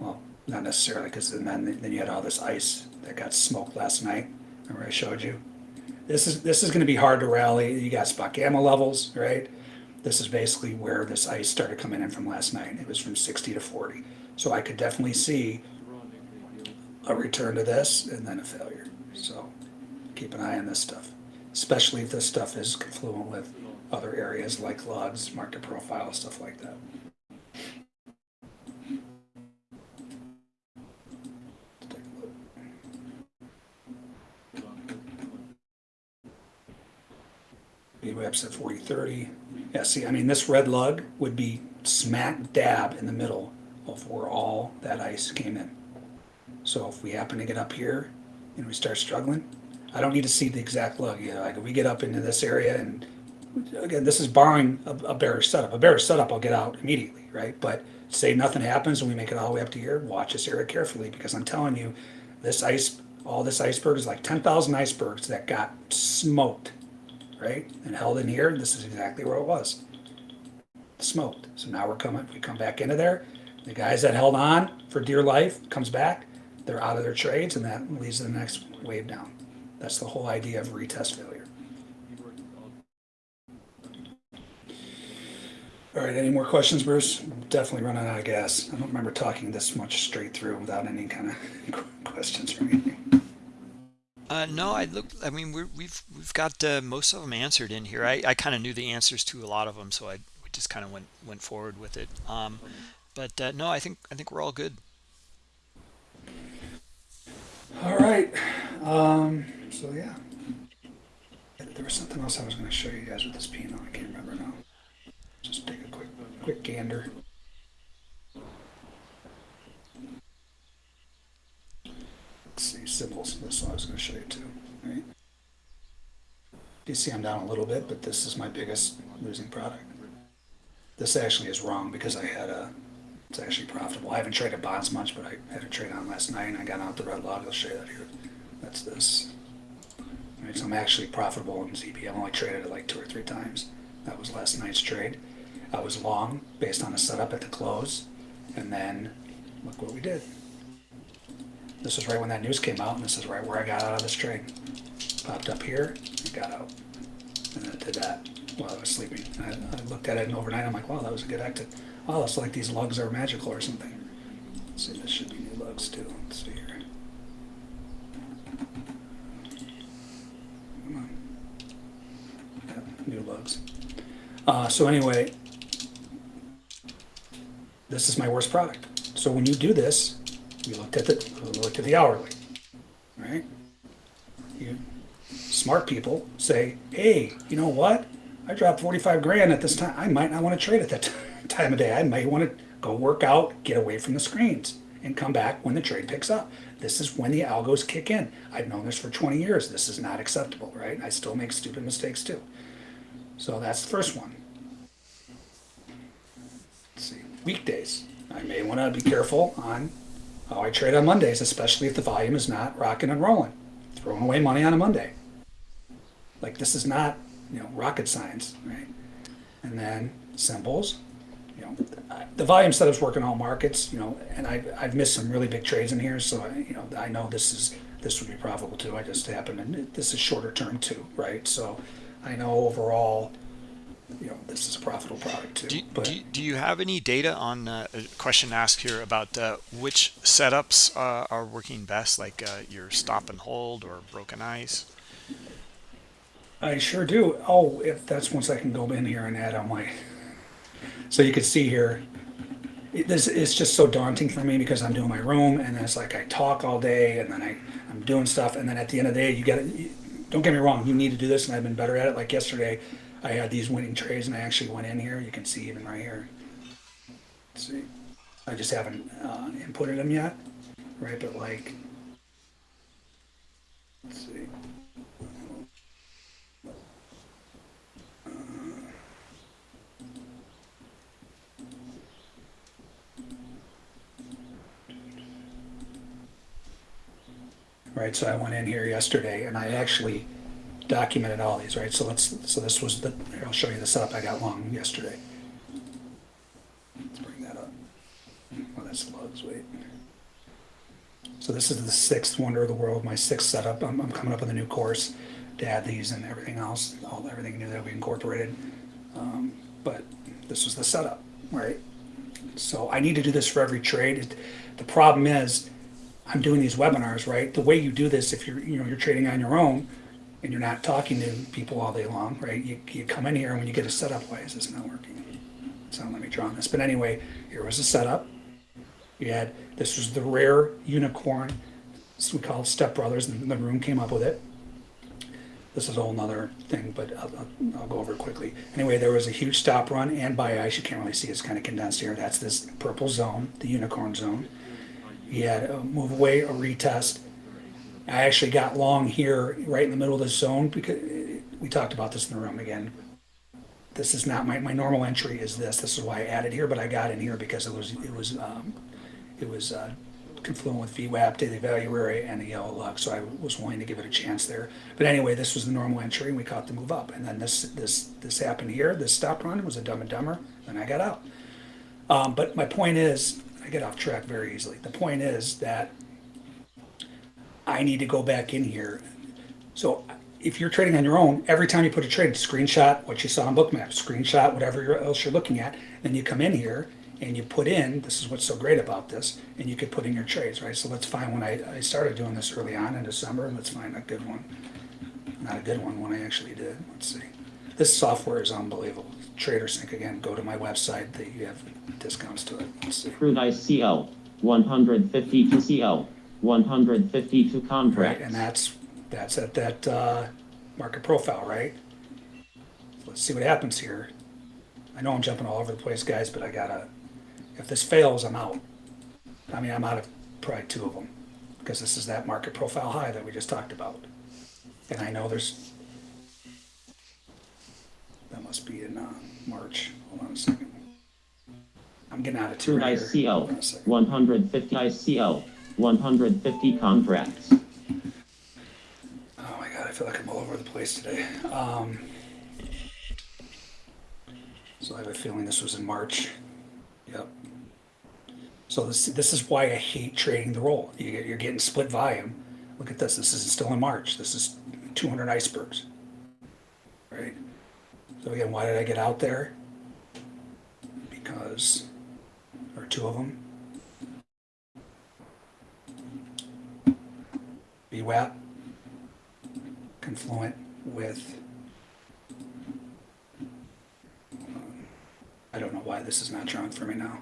Well, not necessarily, because then, then you had all this ice that got smoked last night. Remember I showed you? This is, this is gonna be hard to rally. You got spot gamma levels, right? This is basically where this ice started coming in from last night. It was from sixty to forty. So I could definitely see a return to this and then a failure. So keep an eye on this stuff, especially if this stuff is confluent with other areas like lugs, market profile, stuff like that. VWAP's at 4030. Yeah, see, I mean, this red lug would be smack dab in the middle of where all that ice came in. So if we happen to get up here and we start struggling, I don't need to see the exact lug. You know, like if we get up into this area and again, this is barring a, a bearish setup. A bearish setup, I'll get out immediately, right? But say nothing happens and we make it all the way up to here, watch this area carefully because I'm telling you, this ice, all this iceberg is like 10,000 icebergs that got smoked, right? And held in here. This is exactly where it was. Smoked. So now we're coming, we come back into there. The guys that held on for dear life comes back, they're out of their trades, and that leads to the next wave down. That's the whole idea of retest failure. All right, any more questions, Bruce? I'm definitely running out of gas. I don't remember talking this much straight through without any kind of questions or anything. Uh, no, I look. I mean, we're, we've we've got uh, most of them answered in here. I, I kind of knew the answers to a lot of them, so I we just kind of went went forward with it. Um, but uh, no, I think I think we're all good. All right. Um, so yeah, there was something else I was going to show you guys with this Pinot. I can't remember now. Just take a quick quick gander. Let's see symbols. That's what I was going to show you too. Right. You see, I'm down a little bit, but this is my biggest losing product. This actually is wrong because I had a. It's actually profitable. I haven't traded bonds much, but I had a trade on last night and I got out the red log. I'll show you that here. That's this. Right, so I'm actually profitable in ZB. I've only traded it like two or three times. That was last night's trade. I was long based on a setup at the close, and then look what we did. This was right when that news came out, and this is right where I got out of this trade. Popped up here and got out, and then did that while I was sleeping. I, I looked at it and overnight. I'm like, wow, that was a good exit. Oh, it's like these lugs are magical or something. Let's see, this should be new lugs too. Let's see here. Come on. Yeah, new lugs. Uh, so anyway, this is my worst product. So when you do this, you looked at the looked at the hourly, right? You smart people say, hey, you know what? I dropped 45 grand at this time. I might not want to trade at that time of day. I might want to go work out, get away from the screens, and come back when the trade picks up. This is when the algos kick in. I've known this for 20 years. This is not acceptable, right? I still make stupid mistakes too. So that's the first one. Let's see. Weekdays. I may want to be careful on how I trade on Mondays, especially if the volume is not rocking and rolling. Throwing away money on a Monday. Like this is not, you know, rocket science, right? And then symbols. You know, the volume setup's working all markets, you know, and I, I've missed some really big trades in here, so I, you know, I know this is, this would be profitable too. I just happen, and this is shorter term too, right? So I know overall, you know, this is a profitable product too. Do, but do, do you have any data on uh, a question asked here about uh, which setups uh, are working best, like uh, your stop and hold or broken ice? I sure do. Oh, if that's once I can go in here and add on my, so you can see here, it, this it's just so daunting for me because I'm doing my room and then it's like I talk all day and then I I'm doing stuff and then at the end of the day you get it. Don't get me wrong, you need to do this and I've been better at it. Like yesterday, I had these winning trades and I actually went in here. You can see even right here. Let's see, I just haven't uh, inputted them yet, right? But like, let's see. Uh, right, so I went in here yesterday and I actually documented all these, right? So let's, so this was the, here, I'll show you the setup I got long yesterday. Let's bring that up. Oh, that's lugs, wait. So this is the sixth wonder of the world, my sixth setup. I'm, I'm coming up with a new course to add these and everything else, all, everything new that we incorporated. Um, but this was the setup, right? So I need to do this for every trade. It- The problem is, I'm doing these webinars, right? The way you do this, if you're, you know, you're trading on your own and you're not talking to people all day long, right? You, you come in here and when you get a setup, why is this not working? So let me draw on this. But anyway, here was the setup. You had, this was the rare unicorn, we call it Step Brothers, and the room came up with it. This is a whole nother thing, but I'll, I'll, go over it quickly. Anyway, there was a huge stop run and buy ice. You can't really see, it's kind of condensed here. That's this purple zone, the unicorn zone. You had a move away, a retest. I actually got long here, right in the middle of the zone, because we talked about this in the room again. This is not my, my normal entry is this. This is why I added here, but I got in here because it was, it was, um, it was, uh, confluent with VWAP, daily value and the yellow lug, so I was willing to give it a chance there. But anyway, this was the normal entry, and we caught the move up. And then this, this, this happened here, this stop run was a dumb and dumber, then I got out. Um, but my point is, I get off track very easily. The point is that I need to go back in here. So if you're trading on your own, every time you put a trade, screenshot what you saw on Bookmap, screenshot whatever else you're looking at, then you come in here and you put in, this is what's so great about this, and you could put in your trades, right? So let's find one. I, I started doing this early on in December, and let's find a good one. Not a good one, one I actually did. Let's see. This software is unbelievable. TraderSync again, go to my website, that you have discounts to it. Let's see. Crude ice CL, 152 CL, 152 Right, contracts. and that's, that's at that, uh, market profile, right? Let's see what happens here. I know I'm jumping all over the place, guys, but I gotta, if this fails, I'm out. I mean, I'm out of probably two of them, because this is that market profile high that we just talked about. And I know there's, that must be in, uh, March, hold on a second. I'm getting out of two Crude right ice here. CL, Hold on a second. 150 ice CL, 150 contracts. Oh my god, I feel like I'm all over the place today. Um, so I have a feeling this was in March. Yep. So this this is why I hate trading the roll. You, you're getting split volume. Look at this. This is still in March. This is 200 icebergs. Right. So again, why did I get out there? Because, or two of them. VWAP confluent with, um, I don't know why this is not drawing for me now.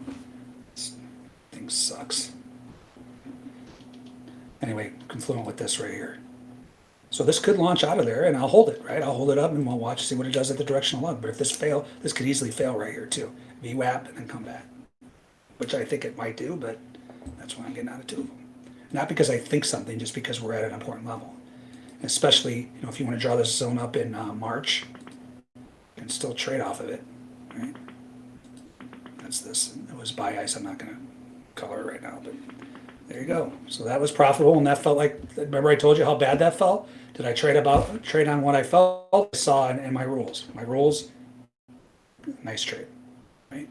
This thing sucks. Anyway, confluent with this right here. So this could launch out of there and I'll hold it, right? I'll hold it up and we'll watch, see what it does at the directional lug. But if this fail, this could easily fail right here too. VWAP and then come back. Which I think it might do, but that's why I'm getting out of two of them. Not because I think something, just because we're at an important level especially you know if you want to draw this zone up in uh, March, you can still trade off of it, right? That's this. It was buy ice. I'm not going to color it right now, but there you go. So that was profitable, and that felt like. Remember, I told you how bad that felt. Did I trade about trade on what I felt? I saw in my rules. My rules. Nice trade, right?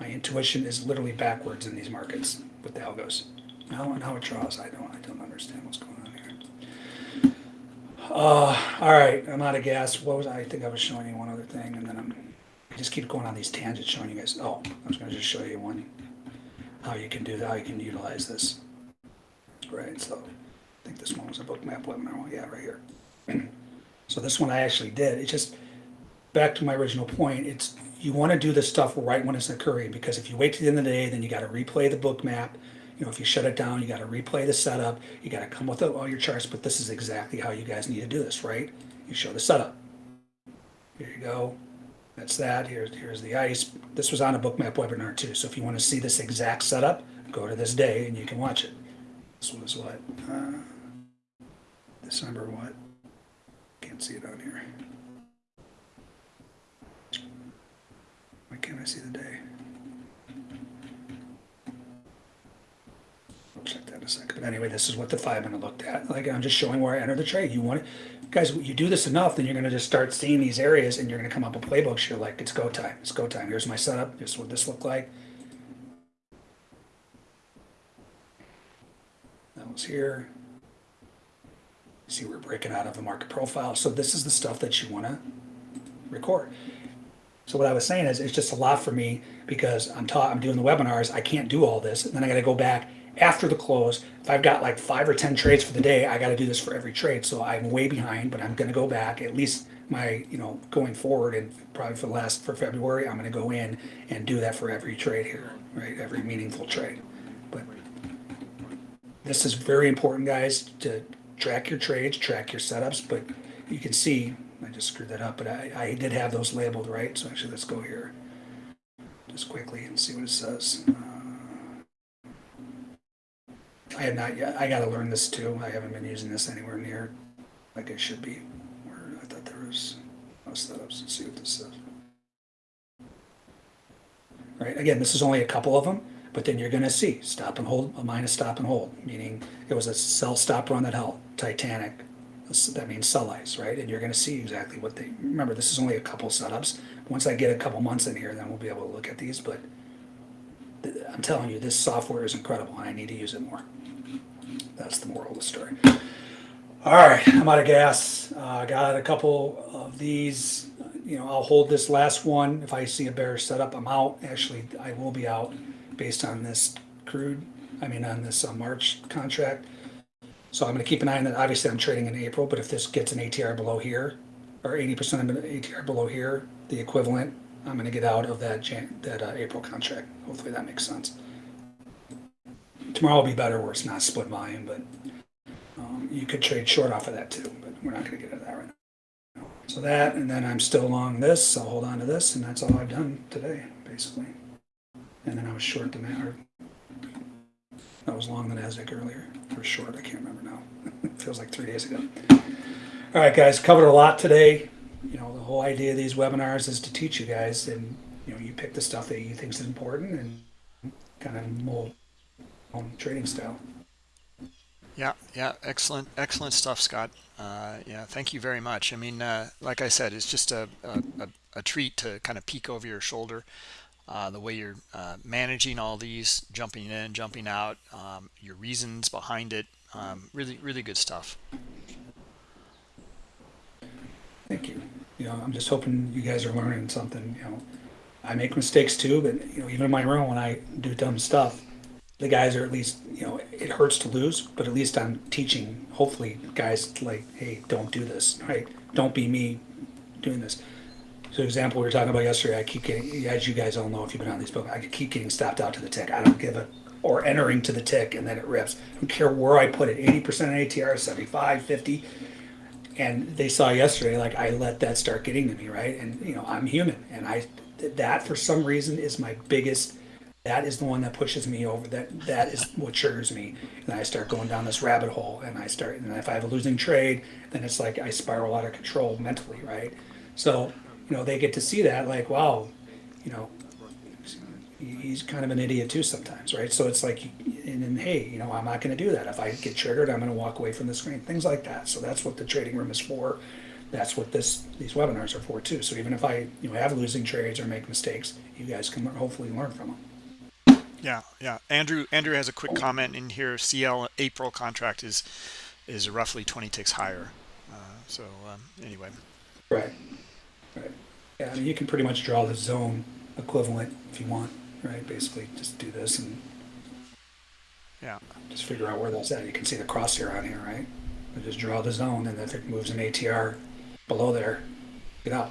My intuition is literally backwards in these markets with the algos. And how it draws, I don't. I don't understand what's going on here. Uh, all right, I'm out of gas. What was I? Think I was showing you one other thing, and then I'm. I just keep going on these tangents, showing you guys. Oh, I was going to just show you one. How you can do that? How you can utilize this. Right. So, I think this one was a Bookmap webinar. one. Yeah, right here. so this one I actually did. It's just back to my original point. It's you want to do this stuff right when it's occurring because if you wait to the end of the day, then you got to replay the Bookmap. You know, if you shut it down, you got to replay the setup. You got to come with all your charts. But this is exactly how you guys need to do this, right? You show the setup. Here you go. That's that. Here's here's the ice. This was on a Bookmap webinar too. So if you want to see this exact setup, go to this day and you can watch it. This was what uh, December what? Can't see it on here. Why can't I see the day? Check that in a second. But anyway, this is what the five minute looked at. Like I'm just showing where I enter the trade. You want it, guys, you do this enough, then you're gonna just start seeing these areas and you're gonna come up with playbooks. You're like, it's go time. It's go time. Here's my setup. Here's what this looked like. That was here. See, we're breaking out of the market profile. So this is the stuff that you wanna record. So what I was saying is, it's just a lot for me because I'm taught, I'm doing the webinars. I can't do all this, and then I got to go back after the close. If I've got like five or ten trades for the day, I got to do this for every trade. So I'm way behind, but I'm going to go back at least my, you know, going forward, and probably for the last for February, I'm going to go in and do that for every trade here, right? Every meaningful trade. But this is very important, guys, to track your trades, track your setups. But you can see I just screwed that up, but I, I did have those labeled right. So actually, let's go here just quickly and see what it says. Uh, I have not yet. I got to learn this too. I haven't been using this anywhere near like I should be. Where I thought there was no setups. Let's see what this says. Right. Again, this is only a couple of them, but then you're going to see stop and hold, a minus stop and hold, meaning it was a sell stop run that held. Titanic, that means sell ice, right? And you're going to see exactly what they remember. This is only a couple setups. Once I get a couple months in here, then we'll be able to look at these. But I'm telling you, this software is incredible, and I need to use it more. That's the moral of the story. All right, I'm out of gas. I uh, got a couple of these. You know, I'll hold this last one. If I see a bearish setup, I'm out. Actually, I will be out based on this crude. I mean, on this uh, March contract. So I'm going to keep an eye on that. Obviously, I'm trading in April, but if this gets an ATR below here, or 80% of an ATR below here, the equivalent, I'm going to get out of that Jan- that uh, April contract. Hopefully, that makes sense. Tomorrow will be better where it's not split volume, but um, you could trade short off of that too. But we're not going to get into that right now. So that, and then I'm still long this. I'll hold on to this, and that's all I've done today, basically. And then I was short the matter. I was long the Nasdaq earlier, or short. I can't remember now. it feels like three days ago. All right, guys, covered a lot today. You know, the whole idea of these webinars is to teach you guys, and you know, you pick the stuff that you think is important and kind of mold on trading style. Yeah, yeah, excellent, excellent stuff, Scott. Uh, yeah, thank you very much. I mean, uh, like I said, it's just a, a, a treat to kind of peek over your shoulder uh, the way you're uh, managing all these, jumping in, jumping out, um, your reasons behind it. Um, really, really good stuff. Thank you. You know, I'm just hoping you guys are learning something. You know, I make mistakes too, but you know, even in my room when I do dumb stuff, the guys are at least you know it hurts to lose, but at least I'm teaching. Hopefully, guys like, hey, don't do this. Right? Don't be me doing this. So, example we were talking about yesterday, I keep getting, as you guys all know if you've been on these books, I keep getting stopped out to the tick. I don't give a, or entering to the tick and then it rips. I don't care where I put it, 80% ATR, 75, 50. And they saw yesterday, like I let that start getting to me, right? And, you know, I'm human. And I, that for some reason is my biggest, that is the one that pushes me over. That That is what triggers me. And I start going down this rabbit hole and I start, and if I have a losing trade, then it's like I spiral out of control mentally, right? So, you know, they get to see that, like, wow, you know, he's kind of an idiot too sometimes, right? So it's like, and then, hey, you know, I'm not going to do that. If I get triggered, I'm going to walk away from the screen, things like that. So that's what the trading room is for. That's what this these webinars are for too. So even if I, you know, have losing trades or make mistakes, you guys can hopefully learn from them. Yeah, yeah. Andrew Andrew has a quick comment in here. CL April contract is is roughly 20 ticks higher. Uh, so um, anyway. Right. Right. Yeah, I mean, you can pretty much draw the zone equivalent if you want, right? Basically, just do this and yeah, just figure out where that's at. You can see the crosshair on here, right? Just draw the zone, and if it moves an ATR below there, get out.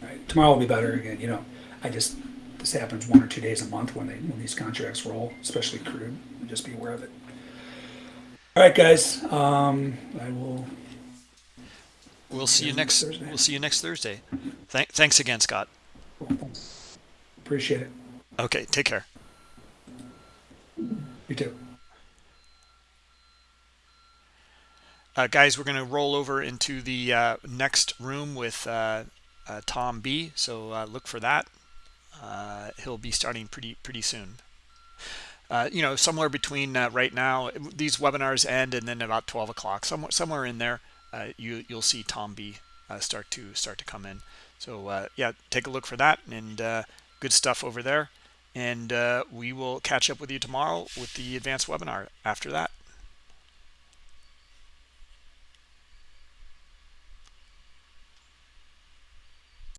Right. Tomorrow will be better again. You know, I just this happens one or two days a month when they when these contracts roll, especially crude. Just be aware of it. All right, guys. Um, I will We'll see you next. Thursday. We'll see you next Thursday. Th- thanks again, Scott. Appreciate it. Okay, take care. You too. Uh, guys, we're going to roll over into the uh, next room with uh, uh Tom B. So uh, look for that. Uh, he'll be starting pretty pretty soon. uh, you know, somewhere between uh, right now, these webinars end and then about 12 o'clock, somewhere somewhere in there, uh, you you'll see Tom B uh, start to start to come in. So uh, yeah, take a look for that and good stuff over there. And we will catch up with you tomorrow with the advanced webinar after that.